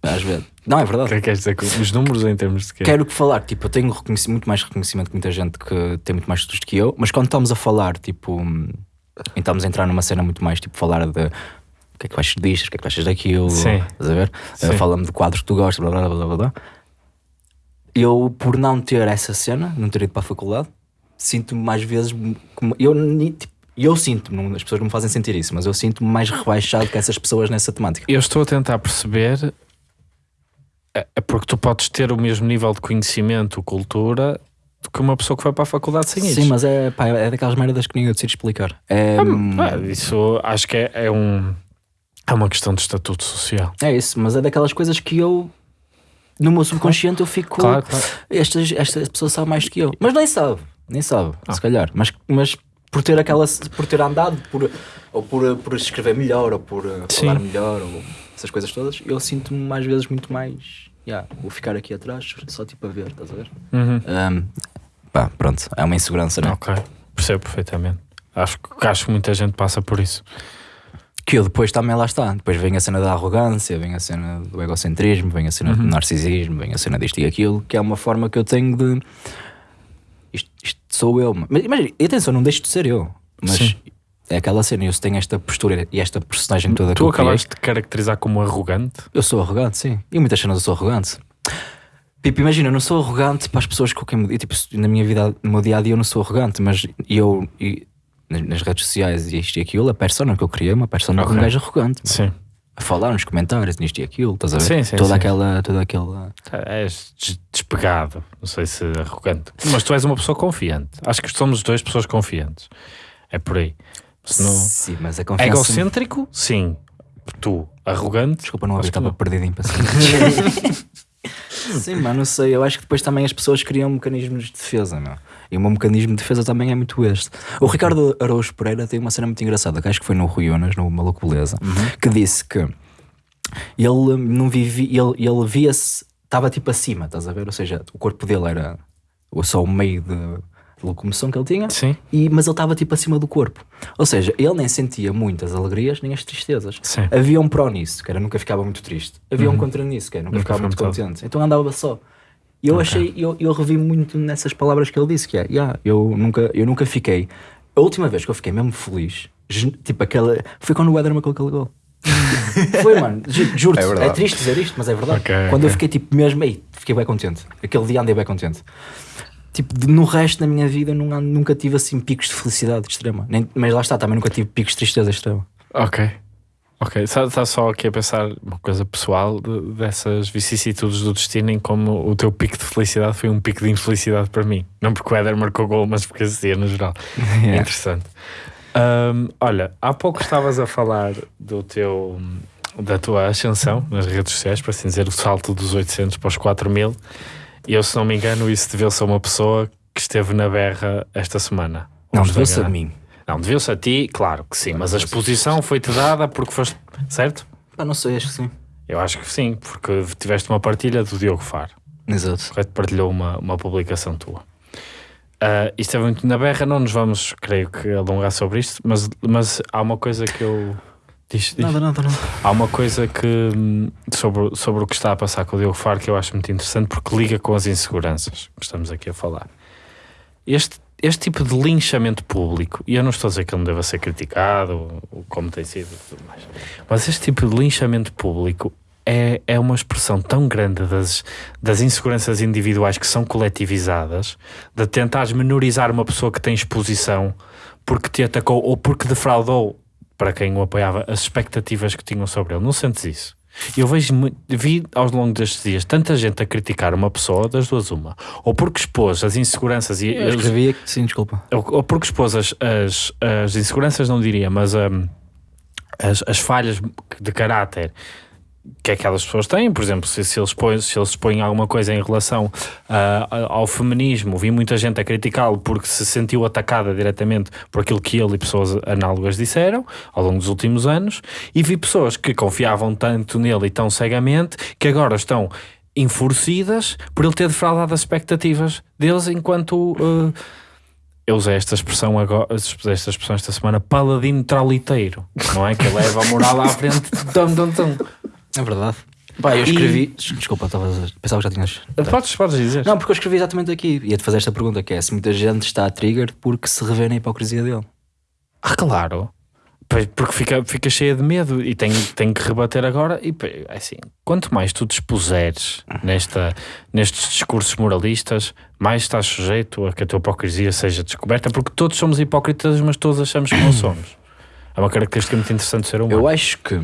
[SPEAKER 1] Às vezes. Não, é
[SPEAKER 2] O
[SPEAKER 1] verdade.
[SPEAKER 2] que é que queres dizer com os números em termos de quê?
[SPEAKER 1] Quero que falar, tipo, eu tenho muito mais reconhecimento que muita gente que tem muito mais estudos que eu, mas quando estamos a falar, tipo, hum, estamos a entrar numa cena muito mais, tipo, falar de o que é que achas disto, o que é que achas daquilo,
[SPEAKER 2] Sim.
[SPEAKER 1] estás a ver?
[SPEAKER 2] Sim.
[SPEAKER 1] Uh, Fala-me de quadros que tu gostas, blá blá blá blá blá. Eu, por não ter essa cena, não ter ido para a faculdade, sinto-me mais vezes como. Eu, tipo, eu sinto-me, as pessoas não me fazem sentir isso, mas eu sinto-me mais rebaixado que essas pessoas nessa temática.
[SPEAKER 2] Eu estou a tentar perceber é porque tu podes ter o mesmo nível de conhecimento, cultura, do que uma pessoa que vai para a faculdade sem isso.
[SPEAKER 1] Sim, mas é, pá, é daquelas merdas que ninguém decide explicar. É, hum,
[SPEAKER 2] Ah, isso acho que é, é um é uma questão de estatuto social.
[SPEAKER 1] é isso, mas é daquelas coisas que eu. No meu subconsciente eu fico.
[SPEAKER 2] Claro, claro.
[SPEAKER 1] Esta, esta pessoa sabe mais do que eu. Mas nem sabe, nem sabe,
[SPEAKER 2] Ah.
[SPEAKER 1] se calhar. Mas, mas por ter aquela. por ter andado, por, ou por, por escrever melhor, ou por uh,
[SPEAKER 2] Sim.
[SPEAKER 1] falar melhor, ou essas coisas todas, eu sinto-me mais vezes muito mais. Yeah, vou ficar aqui atrás, só tipo a ver, estás a ver?
[SPEAKER 2] Uhum.
[SPEAKER 1] Um, pá, pronto, é uma insegurança, não é?
[SPEAKER 2] Ok, percebo perfeitamente. Acho, que- acho que muita gente passa por isso.
[SPEAKER 1] Que eu depois também lá está. Depois vem a cena da arrogância, vem a cena do egocentrismo, vem a cena
[SPEAKER 2] Uhum.
[SPEAKER 1] do narcisismo, vem a cena disto e aquilo, que é uma forma que eu tenho de. Isto, isto sou eu. Mas imagina, atenção, não deixo de ser eu. Mas
[SPEAKER 2] Sim.
[SPEAKER 1] é aquela cena, eu tenho esta postura e esta personagem toda
[SPEAKER 2] Tu acabaste de caracterizar como arrogante.
[SPEAKER 1] Eu sou arrogante, sim. E muitas cenas eu sou arrogante. Tipo, imagina, eu não sou arrogante para as pessoas com quem me. Tipo, na minha vida, no meu dia a dia, eu não sou arrogante, mas eu. e nas, redes sociais e isto e aquilo, a persona que eu criei é uma persona de
[SPEAKER 2] Ok.
[SPEAKER 1] um gajo arrogante.
[SPEAKER 2] Sim.
[SPEAKER 1] A falar nos comentários, nisto e aquilo, estás a ver?
[SPEAKER 2] Sim, sim,
[SPEAKER 1] toda
[SPEAKER 2] sim.
[SPEAKER 1] aquela. Toda aquela.
[SPEAKER 2] És des- despegado, não sei se arrogante. Mas tu és uma pessoa confiante. Acho que somos os dois pessoas confiantes. É por aí. Se não...
[SPEAKER 1] Sim, mas a confiança.
[SPEAKER 2] Egocêntrico, sim. Tu, arrogante.
[SPEAKER 1] Desculpa, não
[SPEAKER 2] que
[SPEAKER 1] estava
[SPEAKER 2] não.
[SPEAKER 1] perdidinho *laughs* para Sim, mano, não sei. Eu acho que depois também as pessoas criam mecanismos de defesa, meu. E o meu mecanismo de defesa também é muito este. O Ricardo Araújo Pereira tem uma cena muito engraçada, que acho que foi no Rui Unas, no Maluco Beleza, que disse que ele não vivia, ele, ele via-se, estava tipo acima, estás a ver? Ou seja, o corpo dele era só o meio de, locomoção que ele tinha,
[SPEAKER 2] Sim.
[SPEAKER 1] e, mas ele estava tipo acima do corpo. Ou seja, ele nem sentia muitas alegrias nem as tristezas.
[SPEAKER 2] Sim. Uhum.
[SPEAKER 1] Havia um pró nisso, que era nunca ficava muito triste. Havia um contra nisso, que era nunca,
[SPEAKER 2] Nunca
[SPEAKER 1] ficava muito contente. Então andava só. E eu achei, eu, eu revi muito nessas palavras que ele disse, que é, yeah, eu, nunca, eu nunca fiquei. A última vez que eu fiquei mesmo feliz, tipo aquela. Foi quando o Éder marcou aquele gol. *laughs* foi, mano, ju- juro-te.
[SPEAKER 4] É
[SPEAKER 1] É, triste dizer isto, mas é verdade.
[SPEAKER 2] Ok,
[SPEAKER 1] quando eu
[SPEAKER 2] ok.
[SPEAKER 1] fiquei tipo mesmo, ei, fiquei bem contente. Aquele dia andei bem contente. Tipo, no resto da minha vida nunca, nunca tive assim picos de felicidade extrema. Nem- mas lá está, também nunca tive picos de tristeza extrema.
[SPEAKER 2] Ok. Ok, está só aqui a pensar uma coisa pessoal de- dessas vicissitudes do destino em como o teu pico de felicidade foi um pico de infelicidade para mim. Não porque o Éder marcou gol, mas porque assistia no geral. *laughs* É interessante. Ahm, olha, há pouco estavas a falar do teu da tua ascensão nas redes sociais, para assim dizer, o salto dos 800 para os 4000. E eu, se não me engano, isso deveu-se a uma pessoa que esteve na berra esta semana.
[SPEAKER 1] Não, deveu-se a mim.
[SPEAKER 2] Não, deveu-se a ti, claro que sim, mas a exposição foi-te dada porque foste. Certo?
[SPEAKER 1] Pá, não sei, acho que sim.
[SPEAKER 2] Eu acho que sim, porque tiveste uma partilha do Diogo Faro,
[SPEAKER 1] Exato.
[SPEAKER 2] correto? Partilhou uma, uma publicação tua. Ah, isto é muito na berra, não nos vamos, creio que, alongar sobre isto, mas, mas há uma coisa que eu. Diz, diz.
[SPEAKER 1] Nada, nada, nada.
[SPEAKER 2] Há uma coisa que sobre, sobre o que está a passar com o Diogo Faro que eu acho muito interessante porque liga com as inseguranças que estamos aqui a falar. Este, este tipo de linchamento público, e eu não estou a dizer que ele não deva ser criticado, como tem sido mais, mas este tipo de linchamento público é, é uma expressão tão grande das, das inseguranças individuais que são coletivizadas, de tentares menorizar uma pessoa que tem exposição porque te atacou ou porque defraudou para quem o apoiava as expectativas que tinham sobre ele. Não sentes isso? Eu vejo, vi ao longo destes dias tanta gente a criticar uma pessoa, das duas uma, ou porque expôs as inseguranças e
[SPEAKER 1] Eu
[SPEAKER 2] os-
[SPEAKER 1] escrevi aqui, sim, desculpa.
[SPEAKER 2] ou, ou porque expôs as, as, as inseguranças, não diria, mas hum, as, as falhas de caráter que aquelas pessoas têm, por exemplo, se, se, eles, põem, se eles expõem alguma coisa em relação ah, ao feminismo, vi muita gente a criticá-lo porque se sentiu atacada diretamente por aquilo que ele e pessoas análogas disseram ao longo dos últimos anos, e vi pessoas que confiavam tanto nele e tão cegamente que agora estão enfurecidas por ele ter defraudado as expectativas deles enquanto ah, eu usei esta expressão agora, esta expressão esta semana, paladino traliteiro, não é? Que leva a moral à frente. Tum, tum, tum.
[SPEAKER 1] É verdade. Pá, eu escrevi. Desculpa, estavas- pensava que já tinhas.
[SPEAKER 2] Podes, podes dizer.
[SPEAKER 1] Não, porque eu escrevi exatamente aqui. Ia-te fazer esta pergunta: que é se muita gente está a trigger porque se revê na hipocrisia dele.
[SPEAKER 2] Ah, claro. Pois, Porque fica, fica cheia de medo e tem, tem que rebater agora. E é assim, quanto mais tu te expuseres nesta, nestes discursos moralistas, mais estás sujeito a que a tua hipocrisia seja descoberta, porque todos somos hipócritas, mas todos achamos que não somos. É uma característica muito interessante do ser humano.
[SPEAKER 1] Eu acho que.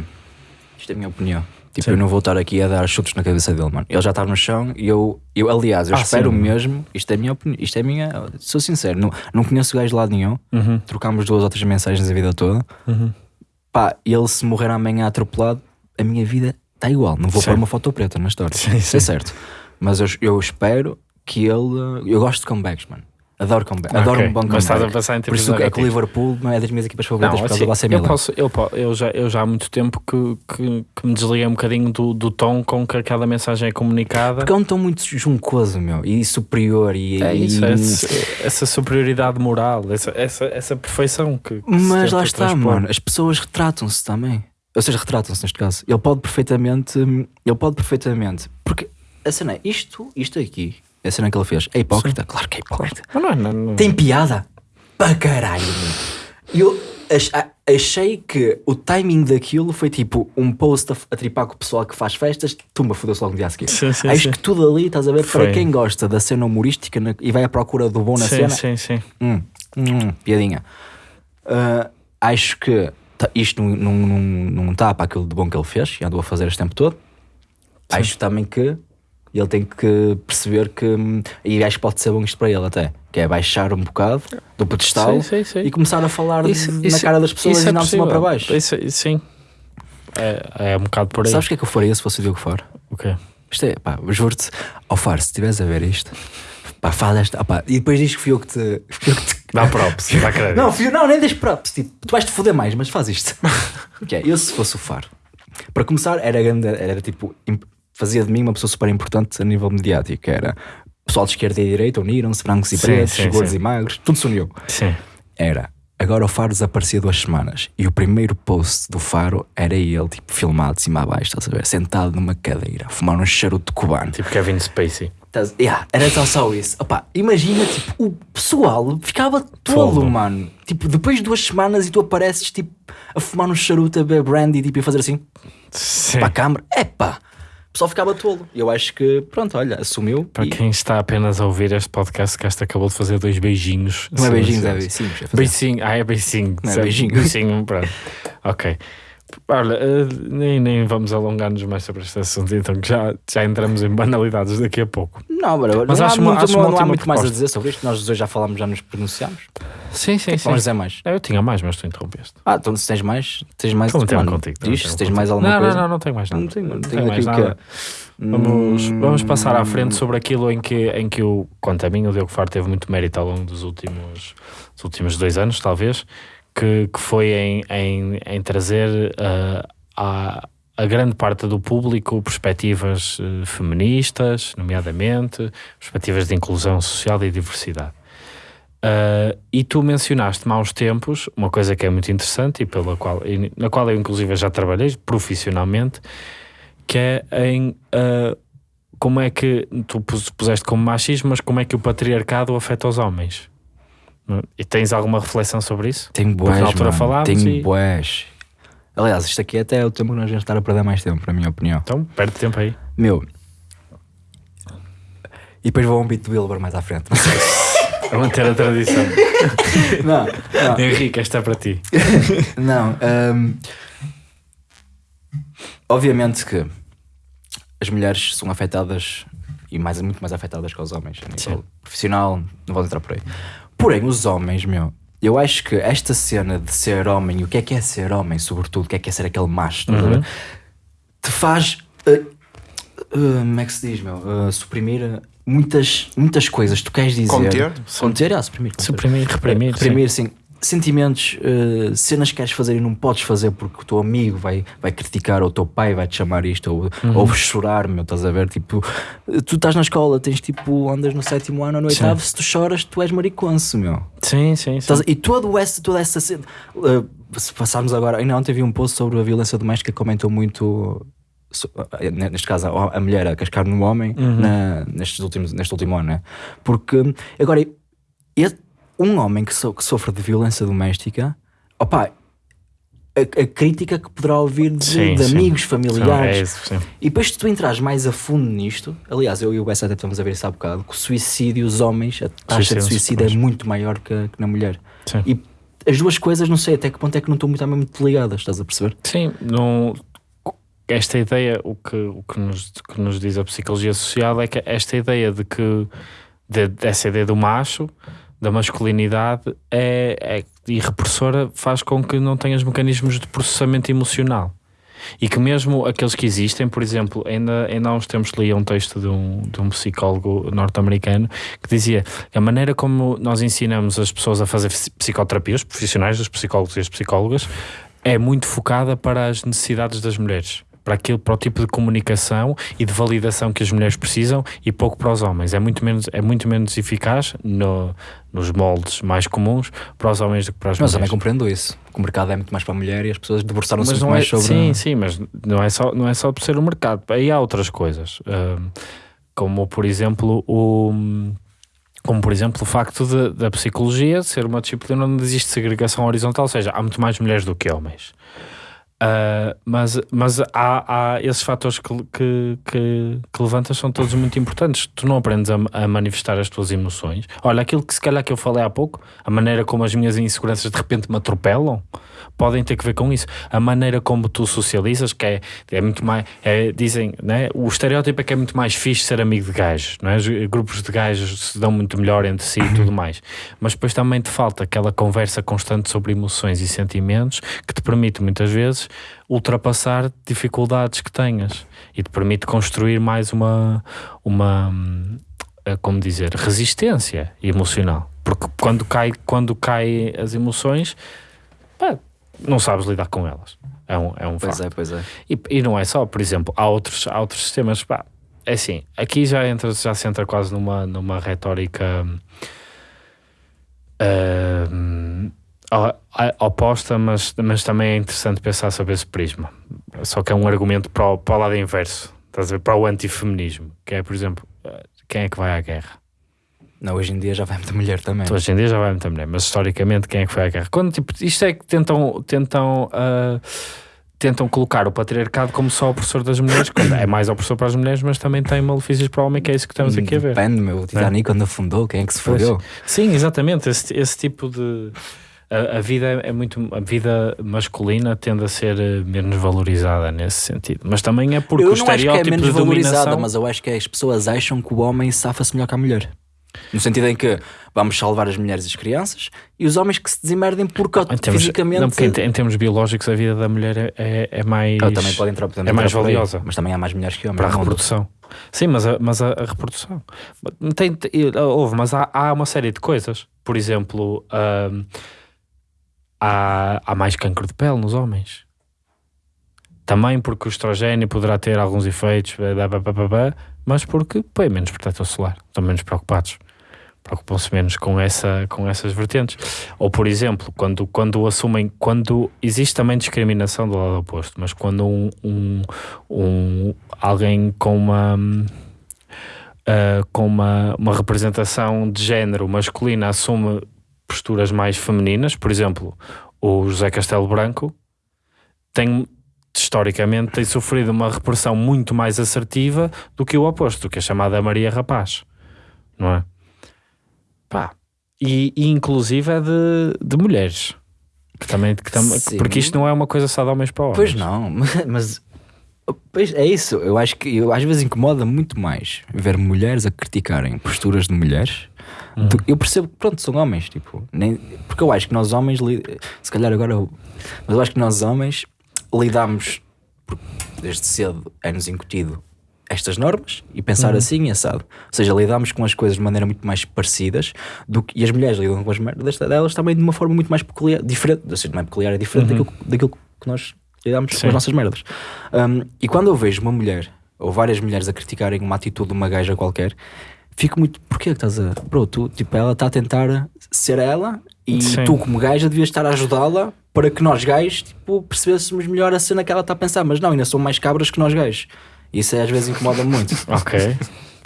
[SPEAKER 1] Isto é a minha opinião. Tipo, eu não vou estar aqui a dar chutes na cabeça dele, mano. Ele já está no chão e eu, eu aliás, eu
[SPEAKER 2] Ah,
[SPEAKER 1] espero
[SPEAKER 2] sim.
[SPEAKER 1] mesmo. Isto é minha opinião. Isto é minha. Sou sincero, não, não conheço o gajo de lado nenhum.
[SPEAKER 2] Uhum.
[SPEAKER 1] Trocámos duas ou três mensagens a vida toda. Pá, ele se morrer amanhã atropelado, a minha vida está igual. Não vou
[SPEAKER 2] Sim.
[SPEAKER 1] pôr uma foto preta na história.
[SPEAKER 2] Sim,
[SPEAKER 1] é
[SPEAKER 2] sim.
[SPEAKER 1] certo. Mas eu, eu espero que ele. Eu gosto de comebacks, mano. Adoro comeback. Adoro
[SPEAKER 2] Ok,
[SPEAKER 1] um bom
[SPEAKER 2] mas
[SPEAKER 1] comeback.
[SPEAKER 2] estás a pensar em
[SPEAKER 1] Por isso é que o. Liverpool não é das minhas equipas favoritas
[SPEAKER 2] Não,
[SPEAKER 1] por causa
[SPEAKER 2] assim,
[SPEAKER 1] do AC
[SPEAKER 2] eu, posso, eu, já, eu já há muito tempo que, que, que me desliguei um bocadinho do, do tom com que aquela mensagem é comunicada.
[SPEAKER 1] Porque é um tom muito juncoso, meu, e superior. E,
[SPEAKER 2] É
[SPEAKER 1] e-
[SPEAKER 2] isso, essa, essa superioridade moral, essa, essa, essa perfeição que. que
[SPEAKER 1] Mas lá está,
[SPEAKER 2] transpor.
[SPEAKER 1] mano. As pessoas retratam-se também. Ou seja, retratam-se neste caso. Ele pode perfeitamente. Ele pode perfeitamente. Porque a cena é isto, isto aqui. A cena que ele fez. É hipócrita? Claro que é hipócrita.
[SPEAKER 2] Mas não, é- não, não.
[SPEAKER 1] Tem piada? Para caralho, eu achei que o timing daquilo foi tipo um post a, a tripar com o pessoal que faz festas, tumba, fodeu-se logo no dia a seguir.
[SPEAKER 2] Sim, sim,
[SPEAKER 1] Acho
[SPEAKER 2] sim.
[SPEAKER 1] que tudo ali, estás a ver,
[SPEAKER 2] Foi.
[SPEAKER 1] para quem gosta da cena humorística na- e vai à procura do bom na
[SPEAKER 2] sim,
[SPEAKER 1] cena,
[SPEAKER 2] sim, sim.
[SPEAKER 1] Hum, hum, piadinha. Ah, acho que tá- isto não, não, não, não está para aquilo de bom que ele fez e andou a fazer este tempo todo. Acho também que ele tem que perceber que. hum, E acho que pode ser bom isto para ele até. Que é baixar um bocado do pedestal
[SPEAKER 2] Sim, sim, sim.
[SPEAKER 1] e começar a falar
[SPEAKER 2] Isso-
[SPEAKER 1] na
[SPEAKER 2] isso-
[SPEAKER 1] cara das pessoas e
[SPEAKER 2] é
[SPEAKER 1] não se uma para baixo.
[SPEAKER 2] Isso, sim. É, é um bocado por aí.
[SPEAKER 1] Sabes o que é que eu faria se fosse o Diogo Faro?
[SPEAKER 2] O quê?
[SPEAKER 1] Isto é, pá, juro-te, ao Faro, se estiveres a ver isto, pá, faz esta. opá, e depois diz que fui eu que te. Fui eu que te
[SPEAKER 2] Dá props, *laughs* dá crédito.
[SPEAKER 1] Não, filho, não, nem deixes props. Tipo, tu vais te foder mais, mas faz isto. *laughs* que é, eu se fosse o Faro. Para começar, era grande, era tipo, fazia de mim uma pessoa super importante a nível mediático. Era pessoal de esquerda e direita uniram-se, brancos e
[SPEAKER 2] Sim,
[SPEAKER 1] pretos,
[SPEAKER 2] sim,
[SPEAKER 1] gordos
[SPEAKER 2] sim.
[SPEAKER 1] e magros, tudo se uniu.
[SPEAKER 2] Sim.
[SPEAKER 1] Era. Agora o Faro desaparecia duas semanas e o primeiro post do Faro era ele, tipo, filmado de cima a baixo, estás a ver? Sentado numa cadeira, a fumar um charuto cubano.
[SPEAKER 2] Tipo Kevin Spacey.
[SPEAKER 1] Yeah, era só, só isso. Opa, imagina, tipo, o pessoal ficava todo,
[SPEAKER 2] Todo.
[SPEAKER 1] mano. Tipo, depois de duas semanas e tu apareces, tipo, a fumar um charuto, a beber brandy, tipo, e a fazer assim
[SPEAKER 2] Sim.
[SPEAKER 1] para a câmara. Epá, o pessoal ficava tolo. Eu acho que, pronto, olha, assumiu.
[SPEAKER 2] Para
[SPEAKER 1] e-
[SPEAKER 2] quem está apenas a ouvir este podcast, que esta acabou de fazer dois beijinhos.
[SPEAKER 1] Não é beijinhos, é beijinhos. é
[SPEAKER 2] Beicinho, ah, é beicinho.
[SPEAKER 1] Não é beijinho.
[SPEAKER 2] Beicinho, pronto. *laughs* Ok. Olha, eh, nem, nem vamos alongar-nos mais sobre este assunto, então que já, já entramos em banalidades daqui a pouco.
[SPEAKER 1] Não, bro,
[SPEAKER 2] Mas
[SPEAKER 1] não,
[SPEAKER 2] acho
[SPEAKER 1] há muito,
[SPEAKER 2] acho
[SPEAKER 1] não, não há muito mais a
[SPEAKER 2] proposta.
[SPEAKER 1] dizer sobre isto. Nós dois já falámos, já nos pronunciámos.
[SPEAKER 2] Sim, sim, sim.
[SPEAKER 1] Vamos dizer mais.
[SPEAKER 2] Eu tinha mais, mas tu interrompeste.
[SPEAKER 1] Ah, então se tens mais, tens mais.
[SPEAKER 2] Meter
[SPEAKER 1] mano,
[SPEAKER 2] contigo.
[SPEAKER 1] Diz, se tens mais alguma
[SPEAKER 2] não,
[SPEAKER 1] coisa.
[SPEAKER 2] Não, não, não tenho mais nada.
[SPEAKER 1] Não tenho, não
[SPEAKER 2] tenho mais
[SPEAKER 1] que
[SPEAKER 2] nada.
[SPEAKER 1] é.
[SPEAKER 2] Vamos, vamos passar à frente sobre aquilo em que, em que o, quanto a mim, o Diogo Faro teve muito mérito ao longo dos últimos, dos últimos dois anos, talvez, que, que foi em, em, em trazer ah, a, grande parte do público perspectivas eh, feministas, nomeadamente, perspectivas de inclusão social e diversidade. Ah, e tu mencionaste-me há uns tempos uma coisa que é muito interessante e pela qual, e na qual eu inclusive já trabalhei profissionalmente, que é em ah, como é que tu pus- puseste como machismo, mas como é que o patriarcado afeta os homens? E tens alguma reflexão sobre isso?
[SPEAKER 1] Tenho boés,
[SPEAKER 2] na altura
[SPEAKER 1] mano, Tenho
[SPEAKER 2] e-
[SPEAKER 1] boés. Aliás, isto aqui até é o tempo que nós vamos estar a perder mais tempo, para a minha opinião.
[SPEAKER 2] Então, perde tempo aí.
[SPEAKER 1] Meu. E depois vou a um beat do Wilbur mais à frente. Não *laughs* sei.
[SPEAKER 2] A manter a tradição. *laughs*
[SPEAKER 1] não, não. *laughs*
[SPEAKER 2] Henrique, esta é para ti.
[SPEAKER 1] Não, hum, obviamente que as mulheres são afetadas e mais, muito mais afetadas que os homens a nível
[SPEAKER 2] Sim.
[SPEAKER 1] profissional, não vou entrar por aí. Porém, os homens, meu, eu acho que esta cena de ser homem, e o que é que é ser homem, sobretudo, o que é que é ser aquele macho?
[SPEAKER 2] Uhum.
[SPEAKER 1] te faz, uh, uh, como é que se diz, meu, uh, suprimir muitas, muitas coisas. Tu queres dizer.
[SPEAKER 4] Conter?
[SPEAKER 1] Conter, ah, suprimir. conter.
[SPEAKER 2] Suprimir, reprimir.
[SPEAKER 1] Reprimir, sim. Sentimentos, uh, cenas que queres fazer e não podes fazer porque o teu amigo vai, vai criticar, ou o teu pai vai te chamar isto, ou,
[SPEAKER 2] Uhum.
[SPEAKER 1] ou chorar, meu, estás a ver? Tipo, tu estás na escola, tens tipo, andas no sétimo ano ou no
[SPEAKER 2] Sim.
[SPEAKER 1] oitavo, se tu choras, tu és mariconso, meu.
[SPEAKER 2] Sim, sim, sim.
[SPEAKER 1] E todo essa, toda essa cena. uh, se passarmos agora, ainda ontem vi um post sobre a violência doméstica que comentou muito. uh, Neste caso, a mulher a cascar no homem na- nestes últimos, neste último ano, né? Porque agora, um homem que, so- que sofre de violência doméstica, opá, a, a crítica que poderá ouvir de,
[SPEAKER 2] Sim,
[SPEAKER 1] de
[SPEAKER 2] sim.
[SPEAKER 1] amigos,
[SPEAKER 2] Sim,
[SPEAKER 1] familiares,
[SPEAKER 2] é isso, sim.
[SPEAKER 1] e depois, se tu entras mais a fundo nisto, aliás, eu e o Bessa até estamos a ver isso há bocado, que o suicídio, os homens, a taxa de
[SPEAKER 2] Suicídio,
[SPEAKER 1] é muito maior que, que na mulher.
[SPEAKER 2] Sim.
[SPEAKER 1] E as duas coisas, não sei até que ponto é que não estão muito, muito ligadas, estás a perceber?
[SPEAKER 2] Sim, não, esta ideia, o que, o que, nos, que nos diz a psicologia social é que esta ideia de que, de, dessa ideia do macho, da masculinidade, é, é, e repressora faz com que não tenhas mecanismos de processamento emocional. E que mesmo aqueles que existem, por exemplo, ainda, ainda há uns tempos li um texto de um, de um psicólogo norte-americano que dizia que a maneira como nós ensinamos as pessoas a fazer psicoterapia, os profissionais, os psicólogos e as psicólogas, é muito focada para as necessidades das mulheres. Para, aquilo, para o tipo de comunicação e de validação que as mulheres precisam e pouco para os homens. É muito menos, é muito menos eficaz no, nos moldes mais comuns para os homens do que para as
[SPEAKER 1] Mas
[SPEAKER 2] mulheres.
[SPEAKER 1] também compreendo isso, que o mercado é muito mais para a mulher e as pessoas debruçaram-se
[SPEAKER 2] Mas
[SPEAKER 1] muito
[SPEAKER 2] não é,
[SPEAKER 1] mais sobre.
[SPEAKER 2] Sim, sim, mas não é, só, não é só por ser o mercado. Aí há outras coisas. hum, como, por exemplo, o. Como, por exemplo, o facto de- da psicologia ser uma disciplina onde existe segregação horizontal, ou seja, há muito mais mulheres do que homens. Ah, mas mas há, há esses fatores que, que, que, que levantas são todos muito importantes. Tu não aprendes a, a manifestar as tuas emoções. Olha, aquilo que se calhar que eu falei há pouco, a maneira como as minhas inseguranças de repente me atropelam, podem ter que ver com isso. A maneira como tu socializas, que é, é muito mais. é, dizem, né? o estereótipo é que é muito mais fixe ser amigo de gajos, não é? Os grupos de gajos se dão muito melhor entre si e *coughs* tudo mais. Mas depois também te falta aquela conversa constante sobre emoções e sentimentos que te permite muitas vezes ultrapassar dificuldades que tenhas e te permite construir mais uma, uma eh, como dizer, resistência emocional. Porque quando cai, quando cai as emoções, pá, não sabes lidar com elas. É um, é um
[SPEAKER 1] Pois
[SPEAKER 2] facto.
[SPEAKER 1] é, pois é.
[SPEAKER 2] E, e não é só, por exemplo, há outros, há outros sistemas. Pá, é assim, aqui já, entra, já se entra quase numa, numa retórica a- oposta, mas, mas também é interessante pensar sobre esse prisma. Só que é um argumento para o, para o lado inverso, estás a ver? Para o antifeminismo, que é, por exemplo, eh, quem é que vai à guerra?
[SPEAKER 1] Não, hoje em dia já vai muita mulher também.
[SPEAKER 2] Tu Hoje em dia já vai muita mulher, mas historicamente quem é que foi à guerra? Quando, tipo, isto é que tentam, tentam, ah, tentam colocar o patriarcado como só opressor das mulheres, *coughs* quando é mais opressor para as mulheres, mas também tem malefícios para o homem, que é isso que estamos aqui a ver.
[SPEAKER 1] Depende, meu. O Titanic quando afundou, quem é que se fodeu?
[SPEAKER 2] Sim, exatamente. Esse, esse tipo de. A, a vida é muito. A vida masculina tende a ser eh, menos valorizada nesse sentido. Mas também é porque
[SPEAKER 1] eu
[SPEAKER 2] o
[SPEAKER 1] não acho que é
[SPEAKER 2] estereótipo
[SPEAKER 1] menos valorizada,
[SPEAKER 2] dominação.
[SPEAKER 1] mas eu acho que as pessoas acham que o homem safa-se melhor que a mulher. No sentido em que vamos salvar as mulheres e as crianças e os homens que se desemerdem porque
[SPEAKER 2] Em termos,
[SPEAKER 1] fisicamente.
[SPEAKER 2] não, porque em, em termos biológicos, a vida da mulher é, é, é mais.
[SPEAKER 1] Ah, também podem entrar,
[SPEAKER 2] é mais
[SPEAKER 1] por aí,
[SPEAKER 2] valiosa.
[SPEAKER 1] Mas também há mais mulheres que homens.
[SPEAKER 2] para a reprodução. Sim, mas a, mas a, a reprodução. Tem, tem- houve, mas há, há uma série de coisas. Por exemplo, hum, há, há mais cancro de pele nos homens. Também porque o estrogênio poderá ter alguns efeitos, blá, blá, blá, mas porque põe menos protetor solar. Estão menos preocupados. Preocupam-se menos com, essa, com essas vertentes. Ou, por exemplo, quando, quando assumem, quando existe também discriminação do lado oposto, mas quando um, um, um- alguém com uma ah, com uma, uma representação de género masculina assume posturas mais femininas, por exemplo, o José Castelo Branco tem historicamente tem sofrido uma repressão muito mais assertiva do que o oposto, que a chamada Maria Rapaz, não é? Pá. E, e inclusive é de, de mulheres. Que também, que tam-
[SPEAKER 1] Sim.
[SPEAKER 2] porque isto não é uma coisa só de homens para homens.
[SPEAKER 1] Pois não, *laughs* mas pois é isso. Eu acho que eu, às vezes incomoda muito mais ver mulheres a criticarem posturas de mulheres. Do- eu percebo que pronto, são homens, tipo, nem, porque eu acho que nós homens, se calhar agora, eu- mas eu acho que nós homens lidamos, porque desde cedo é-nos incutido estas normas e pensar assim e assado. Ou seja, lidamos com as coisas de maneira muito mais parecidas do que, e as mulheres lidam com as merdas delas também de uma forma muito mais peculiar, diferente, ou seja, não é peculiar, é diferente daquilo, daquilo que nós lidamos
[SPEAKER 2] Sim.
[SPEAKER 1] com as nossas merdas. Um, e quando eu vejo uma mulher ou várias mulheres a criticarem uma atitude de uma gaja qualquer, fico muito. Porquê que estás a. Bro, tu, tipo, ela está a tentar ser ela e
[SPEAKER 2] Sim.
[SPEAKER 1] tu, como gaja, devias estar a ajudá-la para que nós gajos, tipo, percebêssemos melhor a cena que ela está a pensar. Mas não, ainda são mais cabras que nós gajos. Isso às vezes incomoda muito. *laughs*
[SPEAKER 2] Ok.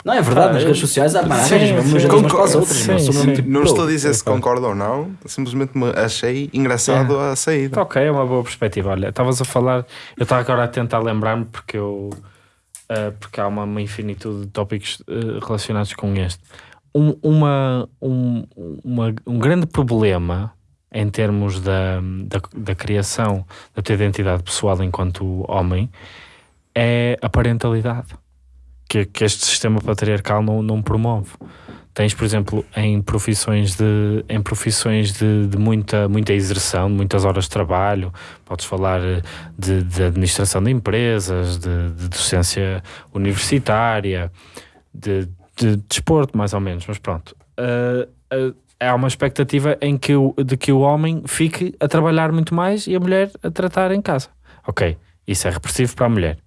[SPEAKER 1] Não, é verdade,
[SPEAKER 2] Ah,
[SPEAKER 1] nas redes sociais há mais
[SPEAKER 2] Sim,
[SPEAKER 1] mesmo
[SPEAKER 2] sim.
[SPEAKER 1] umas as outras.
[SPEAKER 2] Sim, sim.
[SPEAKER 4] Não
[SPEAKER 1] Bro,
[SPEAKER 4] estou a dizer se
[SPEAKER 2] concordo.
[SPEAKER 4] concordo ou não, simplesmente me achei engraçado a saída.
[SPEAKER 2] Ok, é uma boa perspectiva. Olha, estavas a falar, eu estava agora a tentar lembrar-me porque eu ah, porque há uma, uma infinitude de tópicos ah, relacionados com este. Um, uma, um, uma- um grande problema em termos da, da, da criação da tua identidade pessoal enquanto homem é a parentalidade que, que este sistema patriarcal não, não promove. Tens, por exemplo, em profissões de, em profissões de, de muita, muita exerção, muitas horas de trabalho, podes falar de, de administração de empresas, de, de docência universitária, de, de desporto, mais ou menos, mas pronto. Eh, eh, há uma expectativa em que o, de que o homem fique a trabalhar muito mais e a mulher a tratar em casa. Ok, isso é repressivo para a mulher.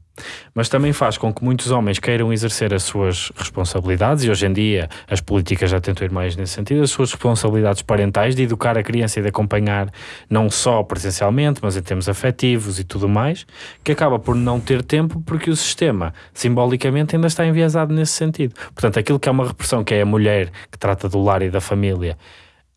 [SPEAKER 2] Mas também faz com que muitos homens queiram exercer as suas responsabilidades, e hoje em dia as políticas já tentam ir mais nesse sentido, as suas responsabilidades parentais de educar a criança e de acompanhar não só presencialmente, mas em termos afetivos e tudo mais, que acaba por não ter tempo porque o sistema simbolicamente ainda está enviesado nesse sentido. Portanto, aquilo que é uma repressão, que é a mulher que trata do lar e da família,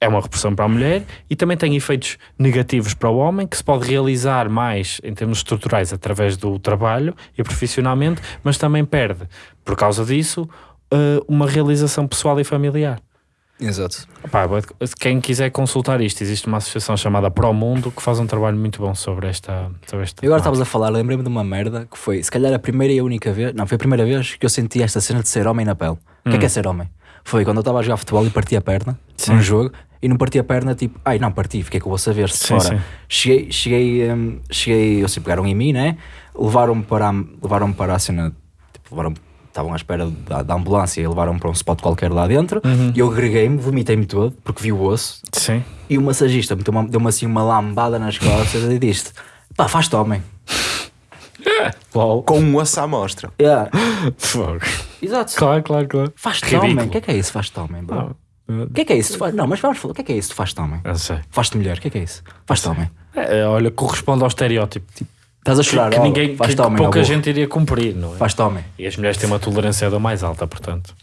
[SPEAKER 2] é uma repressão para a mulher e também tem efeitos negativos para o homem, que se pode realizar mais em termos estruturais através do trabalho e profissionalmente, mas também perde, por causa disso, eh, uma realização pessoal e familiar.
[SPEAKER 1] Exato.
[SPEAKER 2] Pá, quem quiser consultar isto, existe uma associação chamada Pro Mundo que faz um trabalho muito bom sobre esta. Sobre esta
[SPEAKER 1] E agora estavas a falar, lembrei-me de uma merda que foi, se calhar, a primeira e a única vez, não, foi a primeira vez que eu senti esta cena de ser homem na pele. O que é que é ser homem? Foi quando eu estava a jogar futebol e parti a perna
[SPEAKER 2] Sim.
[SPEAKER 1] num jogo e não parti a perna, tipo, ai não, parti, fiquei com o osso a ver-se de
[SPEAKER 2] Sim,
[SPEAKER 1] fora.
[SPEAKER 2] sim.
[SPEAKER 1] Cheguei, cheguei, hum, cheguei, eu sei, pegaram em mim, né? Levaram-me para, a- levaram para a cena, tipo, levaram estavam à espera da, da ambulância e levaram-me para um spot qualquer lá dentro
[SPEAKER 2] Uhum.
[SPEAKER 1] e eu agreguei-me, vomitei-me todo porque vi o osso
[SPEAKER 2] Sim.
[SPEAKER 1] e o massagista uma- deu-me assim uma lambada nas costas e disse pá, faz-te homem. *laughs*
[SPEAKER 2] Uau.
[SPEAKER 4] Com um osso à mostra.
[SPEAKER 1] Yeah. *laughs*
[SPEAKER 2] Fogo.
[SPEAKER 1] Exato.
[SPEAKER 2] Claro, claro, claro.
[SPEAKER 1] Faz-te homem. O que é que é isso? Faz-te homem, bro.
[SPEAKER 2] Ah,
[SPEAKER 1] O que é que é isso? Faz- Não, mas vamos falar. O que é que é isso? Tu faz-te homem.
[SPEAKER 2] eu sei.
[SPEAKER 1] Faz-te mulher. O que é que é isso? Faz-te homem.
[SPEAKER 2] É, olha, corresponde ao estereótipo. Tipo,
[SPEAKER 1] Estás a
[SPEAKER 2] que,
[SPEAKER 1] chorar.
[SPEAKER 2] que
[SPEAKER 1] ó,
[SPEAKER 2] ninguém, que, que
[SPEAKER 1] homem.
[SPEAKER 2] pouca gente iria cumprir, não é?
[SPEAKER 1] Faz-te homem.
[SPEAKER 2] E as mulheres têm uma tolerância ainda mais alta, portanto.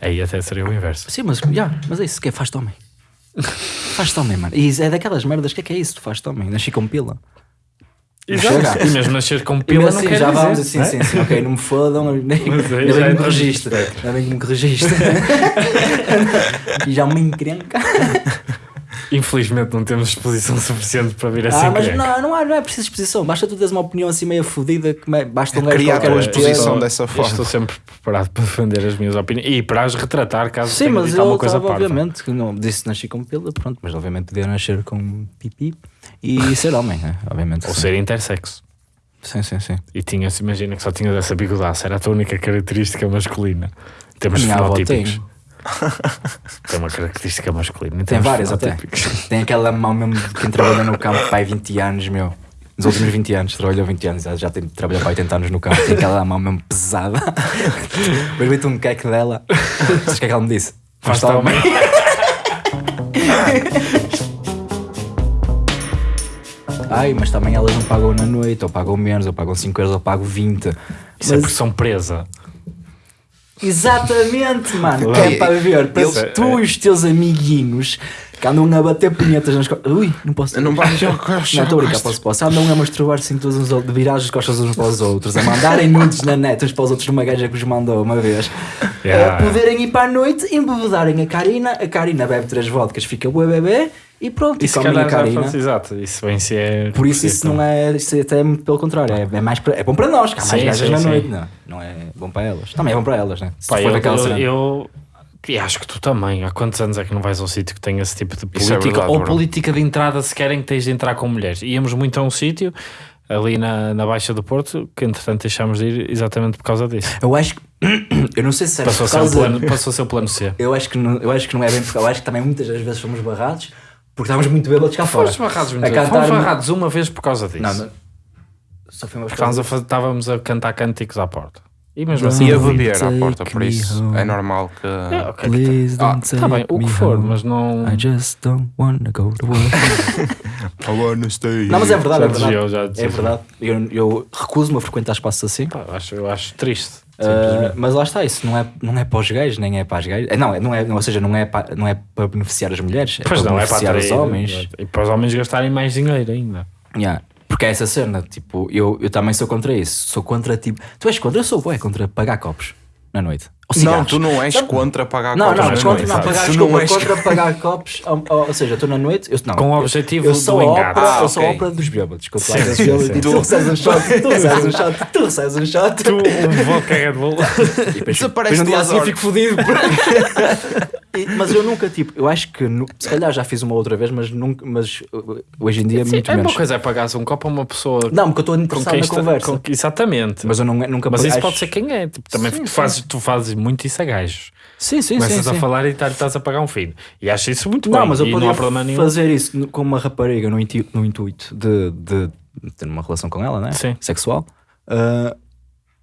[SPEAKER 2] Aí até seria o inverso.
[SPEAKER 1] Sim, mas, yeah, mas é isso que é faz-te homem. *laughs* faz-te homem, mano. E é daquelas merdas. O que é que é isso? Tu faz-te homem. Nasci com pila.
[SPEAKER 2] Exato. E mesmo nascer com pila
[SPEAKER 1] mesmo
[SPEAKER 2] não
[SPEAKER 1] assim,
[SPEAKER 2] quer
[SPEAKER 1] já
[SPEAKER 2] dizer,
[SPEAKER 1] vamos assim,
[SPEAKER 2] né?
[SPEAKER 1] sim, sim, ok, não me fodam, nem,
[SPEAKER 2] Mas aí
[SPEAKER 1] ainda
[SPEAKER 2] já
[SPEAKER 1] bem
[SPEAKER 2] é
[SPEAKER 1] que me. Ainda bem que me registre. e já me encrenca.
[SPEAKER 2] Infelizmente não temos exposição suficiente para vir assim.
[SPEAKER 1] Ah, mas não, não, há, não é preciso exposição, basta tu teres uma opinião assim meio fodida que me- basta um gajo
[SPEAKER 4] criar a
[SPEAKER 1] qualquer ter.
[SPEAKER 4] exposição
[SPEAKER 2] Eu
[SPEAKER 4] dessa forma.
[SPEAKER 2] Estou sempre preparado para defender as minhas opiniões e para as retratar caso
[SPEAKER 1] Sim,
[SPEAKER 2] tenha
[SPEAKER 1] mas
[SPEAKER 2] dito
[SPEAKER 1] eu
[SPEAKER 2] alguma coisa
[SPEAKER 1] estava,
[SPEAKER 2] parva.
[SPEAKER 1] obviamente, que não disse que nasci com pila, pronto, mas obviamente podia nascer com pipi e ser homem, né? obviamente.
[SPEAKER 2] Ou
[SPEAKER 1] sim.
[SPEAKER 2] ser intersexo.
[SPEAKER 1] Sim, sim, sim.
[SPEAKER 2] E tinhas, imagina que só tinhas essa bigodaça, era a tua única característica masculina.
[SPEAKER 1] Avó
[SPEAKER 2] fenotípicos. *laughs*
[SPEAKER 1] tem.
[SPEAKER 2] Uma característica masculina. em
[SPEAKER 1] Tem várias até. *laughs* Tem aquela mão mesmo de quem trabalha no campo pai 20 anos, meu. Nos últimos 20 anos, trabalhou 20 anos, já- já tem trabalhou para 80 anos no campo, tem aquela mão mesmo pesada. *laughs* Mas vê-te um queque dela. Sabes o que é que ela me disse?
[SPEAKER 2] Faz-te homem.
[SPEAKER 1] Ai, mas também elas não pagam na noite, ou pagam menos, ou pagam 5 euros, ou pagam 20.
[SPEAKER 2] Isso é
[SPEAKER 1] Mas-
[SPEAKER 2] porque são presa.
[SPEAKER 1] Exatamente, mano. Que é para ver, para
[SPEAKER 4] eles-
[SPEAKER 1] tu e os teus amiguinhos que andam a bater punhetas nas costas. Ui, não posso.
[SPEAKER 4] Não vais ao coxo,
[SPEAKER 1] Não, estou a brincar,
[SPEAKER 4] gosto.
[SPEAKER 1] posso, posso. Andam a masturbar-se todos uns outros, de virar as costas uns para os outros, a mandarem nudes na net uns para os outros numa gaja que os mandou uma vez.
[SPEAKER 2] Yeah.
[SPEAKER 1] A poderem ir para a noite, embebedarem a Karina, a Karina bebe três vodkas, fica bué bebê e pronto, e,
[SPEAKER 2] Isso
[SPEAKER 1] comem a
[SPEAKER 2] calhar já Exato, isso bem se é.
[SPEAKER 1] Por isso isso não é, isso até é muito pelo contrário, é, é mais é bom para nós, que há mais
[SPEAKER 2] Sim,
[SPEAKER 1] gajas
[SPEAKER 2] sim,
[SPEAKER 1] na
[SPEAKER 2] sim.
[SPEAKER 1] noite, não, não é bom para elas. Também é bom para elas, né? Se
[SPEAKER 2] Pá,
[SPEAKER 1] for
[SPEAKER 2] eu, eu,
[SPEAKER 1] cena.
[SPEAKER 2] eu- e acho que tu também. Há quantos anos é que não vais a um sítio que tenha esse tipo de
[SPEAKER 4] Isso é
[SPEAKER 2] política?
[SPEAKER 4] verdade,
[SPEAKER 2] ou
[SPEAKER 4] bro.
[SPEAKER 2] política de entrada se querem que tens de entrar com mulheres. Íamos muito a um sítio ali na, na Baixa do Porto que entretanto deixámos de ir exatamente por causa disso.
[SPEAKER 1] Eu acho que. *clears throat* Eu não sei se é
[SPEAKER 2] Passou
[SPEAKER 1] por
[SPEAKER 2] ser o
[SPEAKER 1] causa.
[SPEAKER 2] plano, passou a ser o plano C.
[SPEAKER 1] Eu acho, que não, eu acho que não é bem porque eu acho que também muitas das vezes fomos barrados porque estávamos muito bêbados cá fora.
[SPEAKER 2] Fomos barrados muito
[SPEAKER 1] A cantar-
[SPEAKER 2] Fomos barrados uma vez por causa disso.
[SPEAKER 1] Não, não. Só foi uma
[SPEAKER 2] a, estávamos a cantar cânticos à porta. E mesmo assim.
[SPEAKER 4] A beber à porta, por isso
[SPEAKER 1] home.
[SPEAKER 4] é normal que.
[SPEAKER 2] É, ok.
[SPEAKER 1] Please
[SPEAKER 2] Ah,
[SPEAKER 1] don't
[SPEAKER 2] tá bem, o que for,
[SPEAKER 1] home.
[SPEAKER 2] mas não.
[SPEAKER 1] I just don't wanna go to work. *laughs*
[SPEAKER 4] I wanna stay
[SPEAKER 1] não, mas é verdade,
[SPEAKER 2] Já
[SPEAKER 1] é verdade. é verdade. Eu, eu recuso-me a frequentar espaços assim.
[SPEAKER 2] Pá, eu acho, eu acho triste.
[SPEAKER 1] Uh, mas lá está, isso não é, não é para os gays, nem é para as gays. É, Não, é- não é, ou seja, não é para, não é para beneficiar as mulheres, é
[SPEAKER 2] Pois
[SPEAKER 1] para
[SPEAKER 2] não, é para
[SPEAKER 1] beneficiar os
[SPEAKER 2] atrair,
[SPEAKER 1] homens.
[SPEAKER 2] E para os homens gastarem mais dinheiro ainda.
[SPEAKER 1] Yeah. Porque é essa cena, tipo, eu, eu também sou contra isso. Sou contra, tipo, tu és contra, eu sou bué contra pagar copos na noite. Ou
[SPEAKER 4] Não, tu não és contra pagar
[SPEAKER 1] Não,
[SPEAKER 4] copos
[SPEAKER 1] não,
[SPEAKER 4] nas
[SPEAKER 1] contra não pagar,
[SPEAKER 4] Tu
[SPEAKER 1] desculpa,
[SPEAKER 4] não és
[SPEAKER 1] contra *laughs* pagar copos, ou, seja, estou na noite, eu, não,
[SPEAKER 2] Com o objetivo
[SPEAKER 1] eu sou
[SPEAKER 2] do engate.
[SPEAKER 1] ópera,
[SPEAKER 4] Ah,
[SPEAKER 1] eu sou a ópera dos bêbados, desculpa,
[SPEAKER 2] Sim, sim,
[SPEAKER 1] e tu recebes um shot, tu *laughs* recebes um shot, tu recebes um shot.
[SPEAKER 2] Tu, um vodka Red Bull. *laughs*
[SPEAKER 1] E
[SPEAKER 4] Desaparece duas
[SPEAKER 1] assim fico fodido. Mas eu nunca, tipo, eu acho que, se calhar já fiz uma outra vez, mas, nunca, mas uh, hoje em dia
[SPEAKER 2] Sim,
[SPEAKER 1] muito
[SPEAKER 2] é
[SPEAKER 1] menos.
[SPEAKER 2] uma coisa é pagar um copo a uma pessoa
[SPEAKER 1] Não, porque eu estou
[SPEAKER 2] com
[SPEAKER 1] interessado
[SPEAKER 2] quem
[SPEAKER 1] na conversa.
[SPEAKER 2] com- exatamente.
[SPEAKER 1] Mas eu não, nunca
[SPEAKER 2] Mas isso
[SPEAKER 1] acho-
[SPEAKER 2] pode ser quem é. Tipo, também
[SPEAKER 1] Sim,
[SPEAKER 2] tu,
[SPEAKER 1] sim.
[SPEAKER 2] fazes, tu fazes muito isso a gajos.
[SPEAKER 1] Sim, sim, sim.
[SPEAKER 2] Começas a
[SPEAKER 1] sim.
[SPEAKER 2] falar e tá- estás a pagar um filho. E acho isso muito
[SPEAKER 1] Não,
[SPEAKER 2] bem.
[SPEAKER 1] mas eu
[SPEAKER 2] não há problema nenhum.
[SPEAKER 1] fazer isso com uma rapariga no, intu- no intuito de, de ter uma relação com ela, né?
[SPEAKER 2] Sim.
[SPEAKER 1] Sexual. Ah,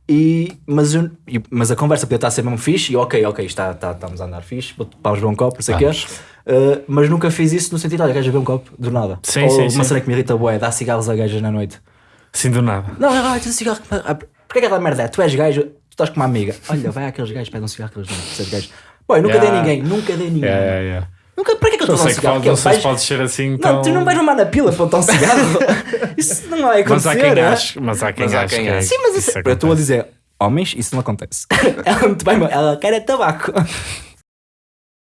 [SPEAKER 1] e, mas, eu- mas a conversa podia estar a ser mesmo fixe e ok, ok, está, está, estamos a andar fixe, vamos beber um copo, não sei o quê. Ah, mas nunca fiz isso no sentido, olha, queres beber um copo? Do nada.
[SPEAKER 2] Sim,
[SPEAKER 1] Ou
[SPEAKER 2] sim,
[SPEAKER 1] uma
[SPEAKER 2] sim.
[SPEAKER 1] cena que me irrita, boé, dá cigarros a gajas na noite.
[SPEAKER 2] Sim, do nada.
[SPEAKER 1] Não, não, não, cigarro. Ah, Porquê que aquela merda é? Tu és gajo, estás com uma amiga. Olha, vai àqueles gajos, pede um cigarro que eles não, tu és gajo. Boy, nunca
[SPEAKER 2] Yeah.
[SPEAKER 1] dei ninguém, nunca dei ninguém.
[SPEAKER 2] É, é, é.
[SPEAKER 1] Nunca, para que é que eu
[SPEAKER 2] Não
[SPEAKER 1] estou a dar um cigarro?
[SPEAKER 2] não sei se pode ser assim
[SPEAKER 1] Não,
[SPEAKER 2] tão...
[SPEAKER 1] tu não vais mamar na pila para botar um cigarro. *laughs* isso não vai
[SPEAKER 2] Mas
[SPEAKER 1] acontecer.
[SPEAKER 2] há quem
[SPEAKER 1] é?
[SPEAKER 2] ache, mas há quem
[SPEAKER 4] Mas
[SPEAKER 2] ache que é-
[SPEAKER 4] ache.
[SPEAKER 1] Sim, mas
[SPEAKER 2] isso
[SPEAKER 1] isso, eu estou a dizer, homens, isso não acontece. *laughs* ela, bem, ela quer é tabaco.